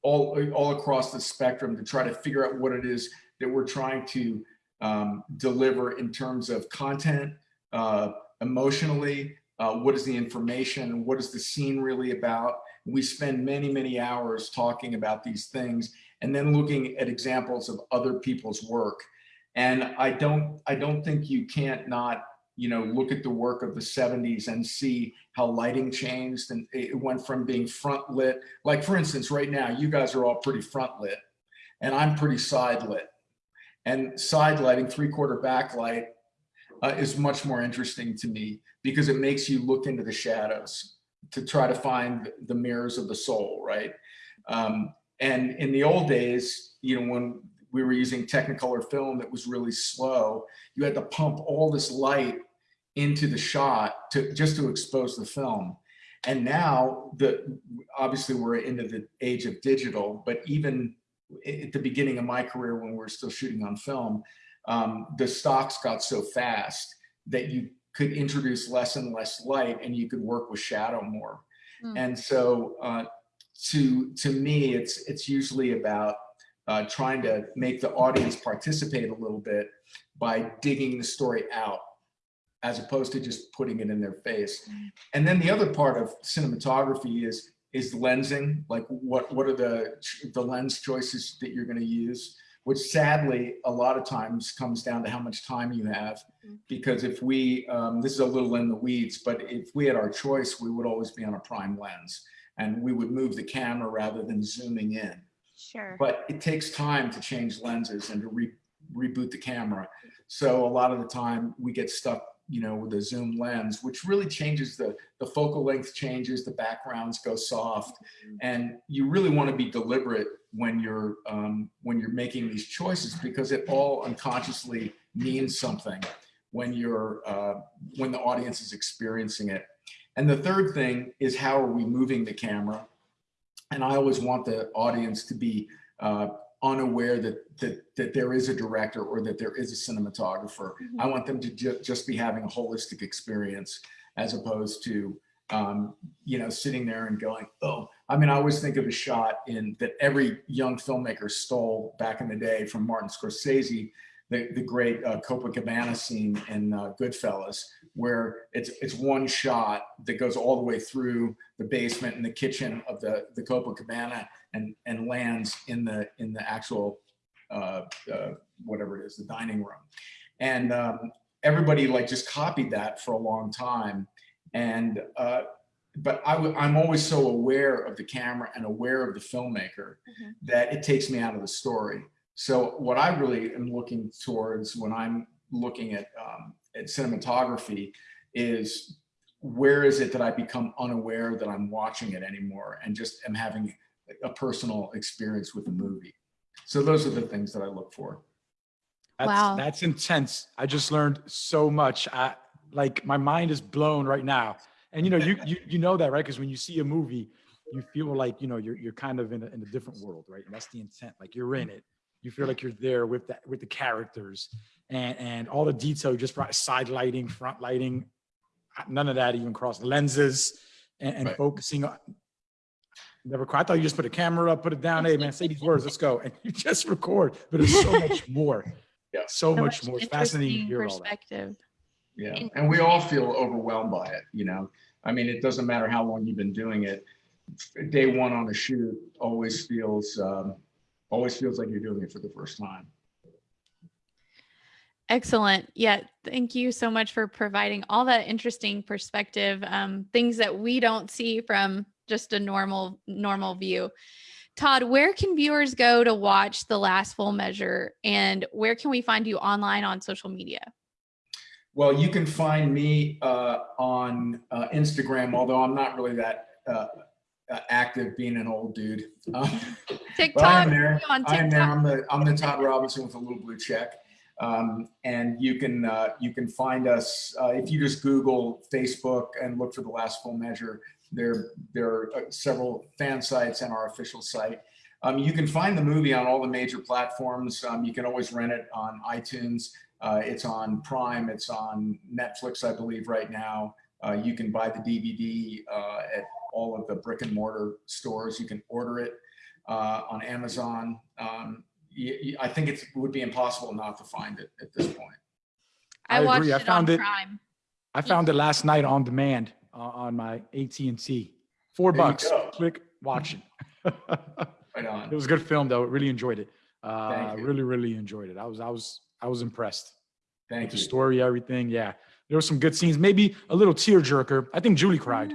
D: all, all across the spectrum to try to figure out what it is that we're trying to um, deliver in terms of content, uh, emotionally, uh, what is the information, what is the scene really about. We spend many, many hours talking about these things and then looking at examples of other people's work. And I don't, I don't think you can't not you know, look at the work of the 70s and see how lighting changed and it went from being front lit. Like for instance, right now, you guys are all pretty front lit and I'm pretty side lit. And side lighting, three quarter backlight uh, is much more interesting to me because it makes you look into the shadows to try to find the mirrors of the soul, right? Um, and in the old days, you know, when we were using Technicolor film that was really slow, you had to pump all this light into the shot to just to expose the film. And now the obviously we're into the age of digital, but even at the beginning of my career when we are still shooting on film, um, the stocks got so fast that you could introduce less and less light and you could work with shadow more. Mm. And so uh, to to me, it's it's usually about uh, trying to make the audience participate a little bit by digging the story out as opposed to just putting it in their face. And then the other part of cinematography is is lensing, like what what are the the lens choices that you're going to use, which sadly a lot of times comes down to how much time you have. Mm-hmm. Because if we, um, this is a little in the weeds, but if we had our choice, we would always be on a prime lens and we would move the camera rather than zooming in.
A: Sure.
D: But it takes time to change lenses and to re reboot the camera. So a lot of the time we get stuck you know, with a zoom lens, which really changes the, the focal length changes, the backgrounds go soft. Mm-hmm. And you really want to be deliberate when you're, um, when you're making these choices because it all unconsciously means something when you're, uh, when the audience is experiencing it. And the third thing is how are we moving the camera? And I always want the audience to be uh, unaware that, that, that there is a director or that there is a cinematographer. Mm -hmm. I want them to ju just be having a holistic experience as opposed to, um, you know, sitting there and going, oh, I mean, I always think of a shot in that every young filmmaker stole back in the day from Martin Scorsese the, the great uh, Copacabana scene in uh, Goodfellas, where it's it's one shot that goes all the way through the basement and the kitchen of the the Copacabana and and lands in the in the actual uh, uh whatever it is, the dining room, and um, everybody like just copied that for a long time, and uh, but i w I'm always so aware of the camera and aware of the filmmaker mm -hmm. that it takes me out of the story. So what I really am looking towards when I'm looking at, um, at cinematography is where is it that I become unaware that I'm watching it anymore and just am having a personal experience with the movie. So those are the things that I look for.
C: That's, wow. That's intense. I just learned so much. I, like my mind is blown right now. And you know, you, you, you know that, right? Because when you see a movie, you feel like, you know, you're, you're kind of in a, in a different world, right? And that's the intent, like you're in it you feel like you're there with that with the characters and and all the detail just brought side lighting front lighting none of that even cross lenses and, and right. focusing on never quite. I thought you just put a camera up, put it down. Hey man, say these words, let's go. And you just record, but it's so much more. Yeah. So, so much, much more. It's fascinating to hear perspective.
D: all that. Yeah. And we all feel overwhelmed by it, you know. I mean, it doesn't matter how long you've been doing it. Day one on a shoot always feels um, always feels like you're doing it for the first time.
B: Excellent. Yeah. Thank you so much for providing all that interesting perspective, um, things that we don't see from just a normal, normal view. Todd, where can viewers go to watch The Last Full Measure and where can we find you online on social media?
D: Well, you can find me uh, on uh, Instagram, although I'm not really that uh, uh, active being an old dude. Um,
B: TikTok. I'm
D: there. I'm there. I'm the I'm the Todd Robinson with a little blue check. Um, and you can uh, you can find us uh, if you just Google Facebook and look for the last full measure. There there are uh, several fan sites and our official site. Um, you can find the movie on all the major platforms. Um, you can always rent it on iTunes. Uh, it's on Prime. It's on Netflix, I believe, right now. Uh, you can buy the DVD uh, at all of the brick and mortar stores. You can order it uh, on Amazon. Um, y- y- I think it would be impossible not to find it at this point.
B: I,
C: I
B: watched
C: agree. I
B: it
C: found
B: on
C: it-
B: Prime.
C: I found it last night on demand uh, on my AT&T. Four
D: There
C: bucks. Click, watch it.
D: Right on.
C: It was a good film though. Really enjoyed it. Uh, really, really enjoyed it. I was, I was, I was impressed. with
D: Thank
C: the
D: you.
C: story, everything. Yeah, there were some good scenes. Maybe a little tearjerker. I think Julie cried.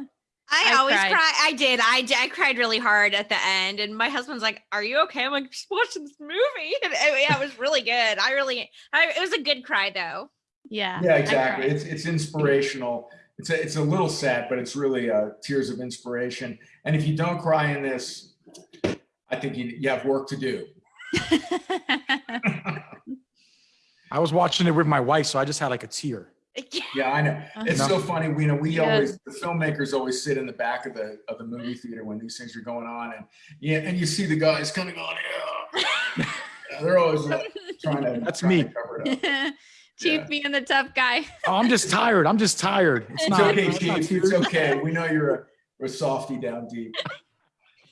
E: I,
B: I
E: always
B: cried.
E: cry. I did. I did. I cried really hard at the end, and my husband's like, "Are you okay?" I'm like, "Just watching this movie." And, uh, yeah, it was really good. I really, I, it was a good cry though.
B: Yeah.
D: Yeah, exactly. It's it's inspirational. It's a, it's a little sad, but it's really uh, tears of inspiration. And if you don't cry in this, I think you, you have work to do.
C: I was watching it with my wife, so I just had like a tear.
D: Yeah, I know. It's
C: No.
D: so funny. We know we
B: Yes.
D: always the filmmakers always sit in the back of the of the movie theater when these things are going on, and yeah, and you see the guys kind of going, yeah. Yeah, they're always uh, trying to.
C: That's
D: trying to
C: me.
D: cover it up.
B: Chief
D: Yeah.
B: being the tough guy.
C: Oh, I'm just tired. I'm just tired. It's
D: It's
C: not.
D: okay,
C: it's not
D: Chief. It's
C: tears.
D: okay. We know you're a, a softy down deep.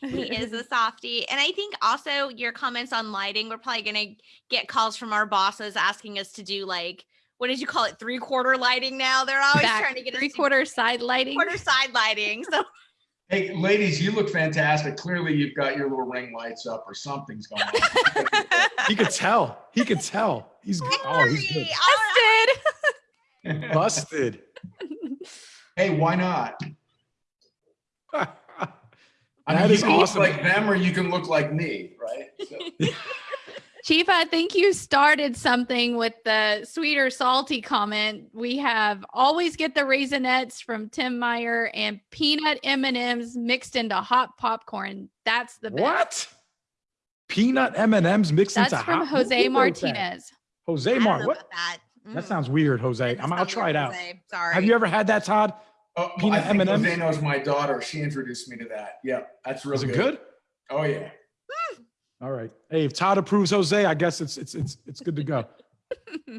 E: he is a softie. And I think also your comments on lighting, we're probably gonna get calls from our bosses asking us to do like what did you call it? Three quarter lighting now. They're always
B: Back
E: trying to get
B: three quarter side lighting.
E: quarter side lighting. So
D: Hey, ladies, you look fantastic. Clearly, you've got your little ring lights up, or something's going on.
C: He could tell. He could tell. He's oh, he's good.
E: Sorry,
B: Busted.
C: busted.
D: hey, why not? I mean,
C: is
D: you can
C: awesome.
D: look like them, or you can look like me, right? So,
B: Chief, I think you started something with the sweet or salty comment. We have always get the Raisinets from Tim Meyer and peanut M&Ms mixed into hot popcorn. That's the best.
C: What? Peanut M and M's mixed
B: That's
C: into
B: from
C: hot- who-
B: Jose
C: who?
B: Martinez.
C: Jose
E: I don't
C: Mart.
E: know
C: What?
E: about that.
C: That
E: Mm,
C: sounds weird, Jose. I'm, I'll try it out.
E: Jose. Sorry.
C: Have you ever had that, Todd?
D: oh,
C: Peanut
D: I
C: M&Ms?
D: Jose knows my daughter. She introduced me to that. Yeah, that's real
C: Is it
D: good.
C: good?
D: Oh yeah.
C: All right. Hey, if Todd approves Jose, I guess it's it's it's it's good to go.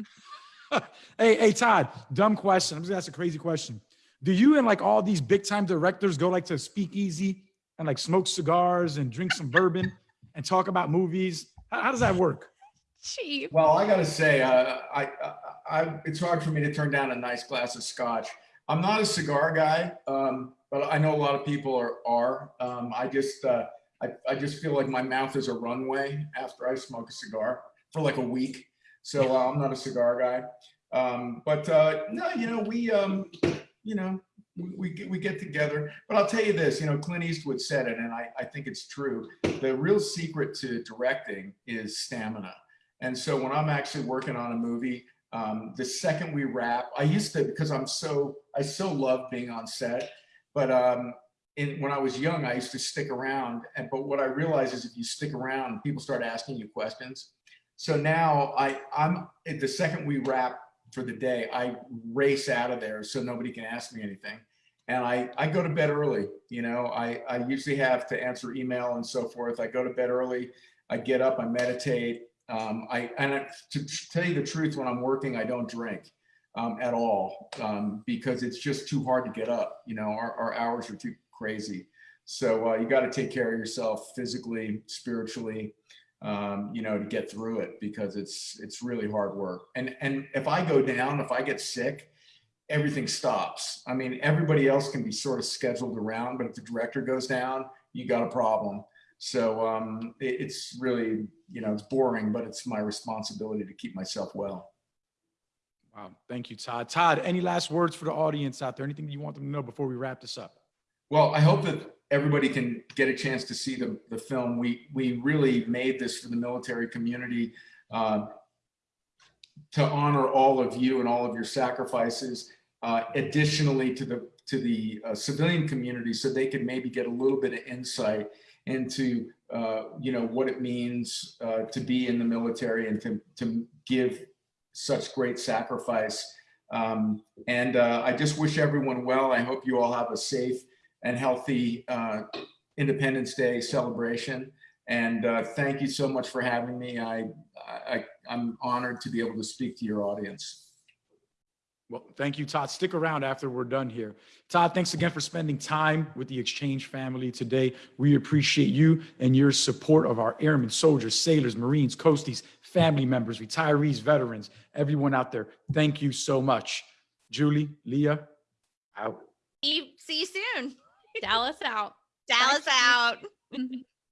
C: hey, hey, Todd. Dumb question. I'm just gonna ask a crazy question. Do you and like all these big time directors go like to speak easy and like smoke cigars and drink some bourbon and talk about movies? How, how does that work?
B: Chief.
D: Well, I got to say, uh, I, I, I, it's hard for me to turn down a nice glass of scotch. I'm not a cigar guy, um, but I know a lot of people are. Are um, I just, uh, I, I just feel like my mouth is a runway after I smoke a cigar for like a week. So uh, I'm not a cigar guy. Um, but uh, no, you know, we, um, you know, we, we get, we get together. But I'll tell you this, you know, Clint Eastwood said it, and I, I think it's true. The real secret to directing is stamina. And so when I'm actually working on a movie, um, the second we wrap, I used to because I'm so I so love being on set. But um, in, when I was young, I used to stick around. And but what I realize is if you stick around, people start asking you questions. So now I I'm the second we wrap for the day, I race out of there so nobody can ask me anything. And I, I go to bed early. You know, I, I usually have to answer email and so forth. I go to bed early. I get up, I meditate. Um, I and I, to tell you the truth, when I'm working, I don't drink um, at all um, because it's just too hard to get up. You know, our, our hours are too crazy. So uh, you got to take care of yourself physically, spiritually, um, you know, to get through it because it's it's really hard work. And and if I go down, if I get sick, everything stops. I mean, everybody else can be sort of scheduled around, but if the director goes down, you got a problem. So um, it, it's really, you know, it's boring, but it's my responsibility to keep myself well.
C: Wow. Thank you, Todd. Todd, any last words for the audience out there? Anything you want them to know before we wrap this up?
D: Well, I hope that everybody can get a chance to see the, the film. We we really made this for the military community uh, to honor all of you and all of your sacrifices. Uh, additionally, to the to the uh, civilian community, so they could maybe get a little bit of insight into uh, you know what it means uh, to be in the military and to to give such great sacrifice. Um, and uh, I just wish everyone well. I hope you all have a safe and healthy uh, Independence Day celebration. And uh, thank you so much for having me. I, I, I'm honored to be able to speak to your audience.
C: Well, thank you, Todd. Stick around after we're done here. Todd, thanks again for spending time with the Exchange family today. We appreciate you and your support of our airmen, soldiers, sailors, Marines, Coasties, family members, retirees, veterans, everyone out there. Thank you so much. Julie, Leah, out.
E: See see you soon.
B: Dallas out.
E: Dallas out.
B: Mhm.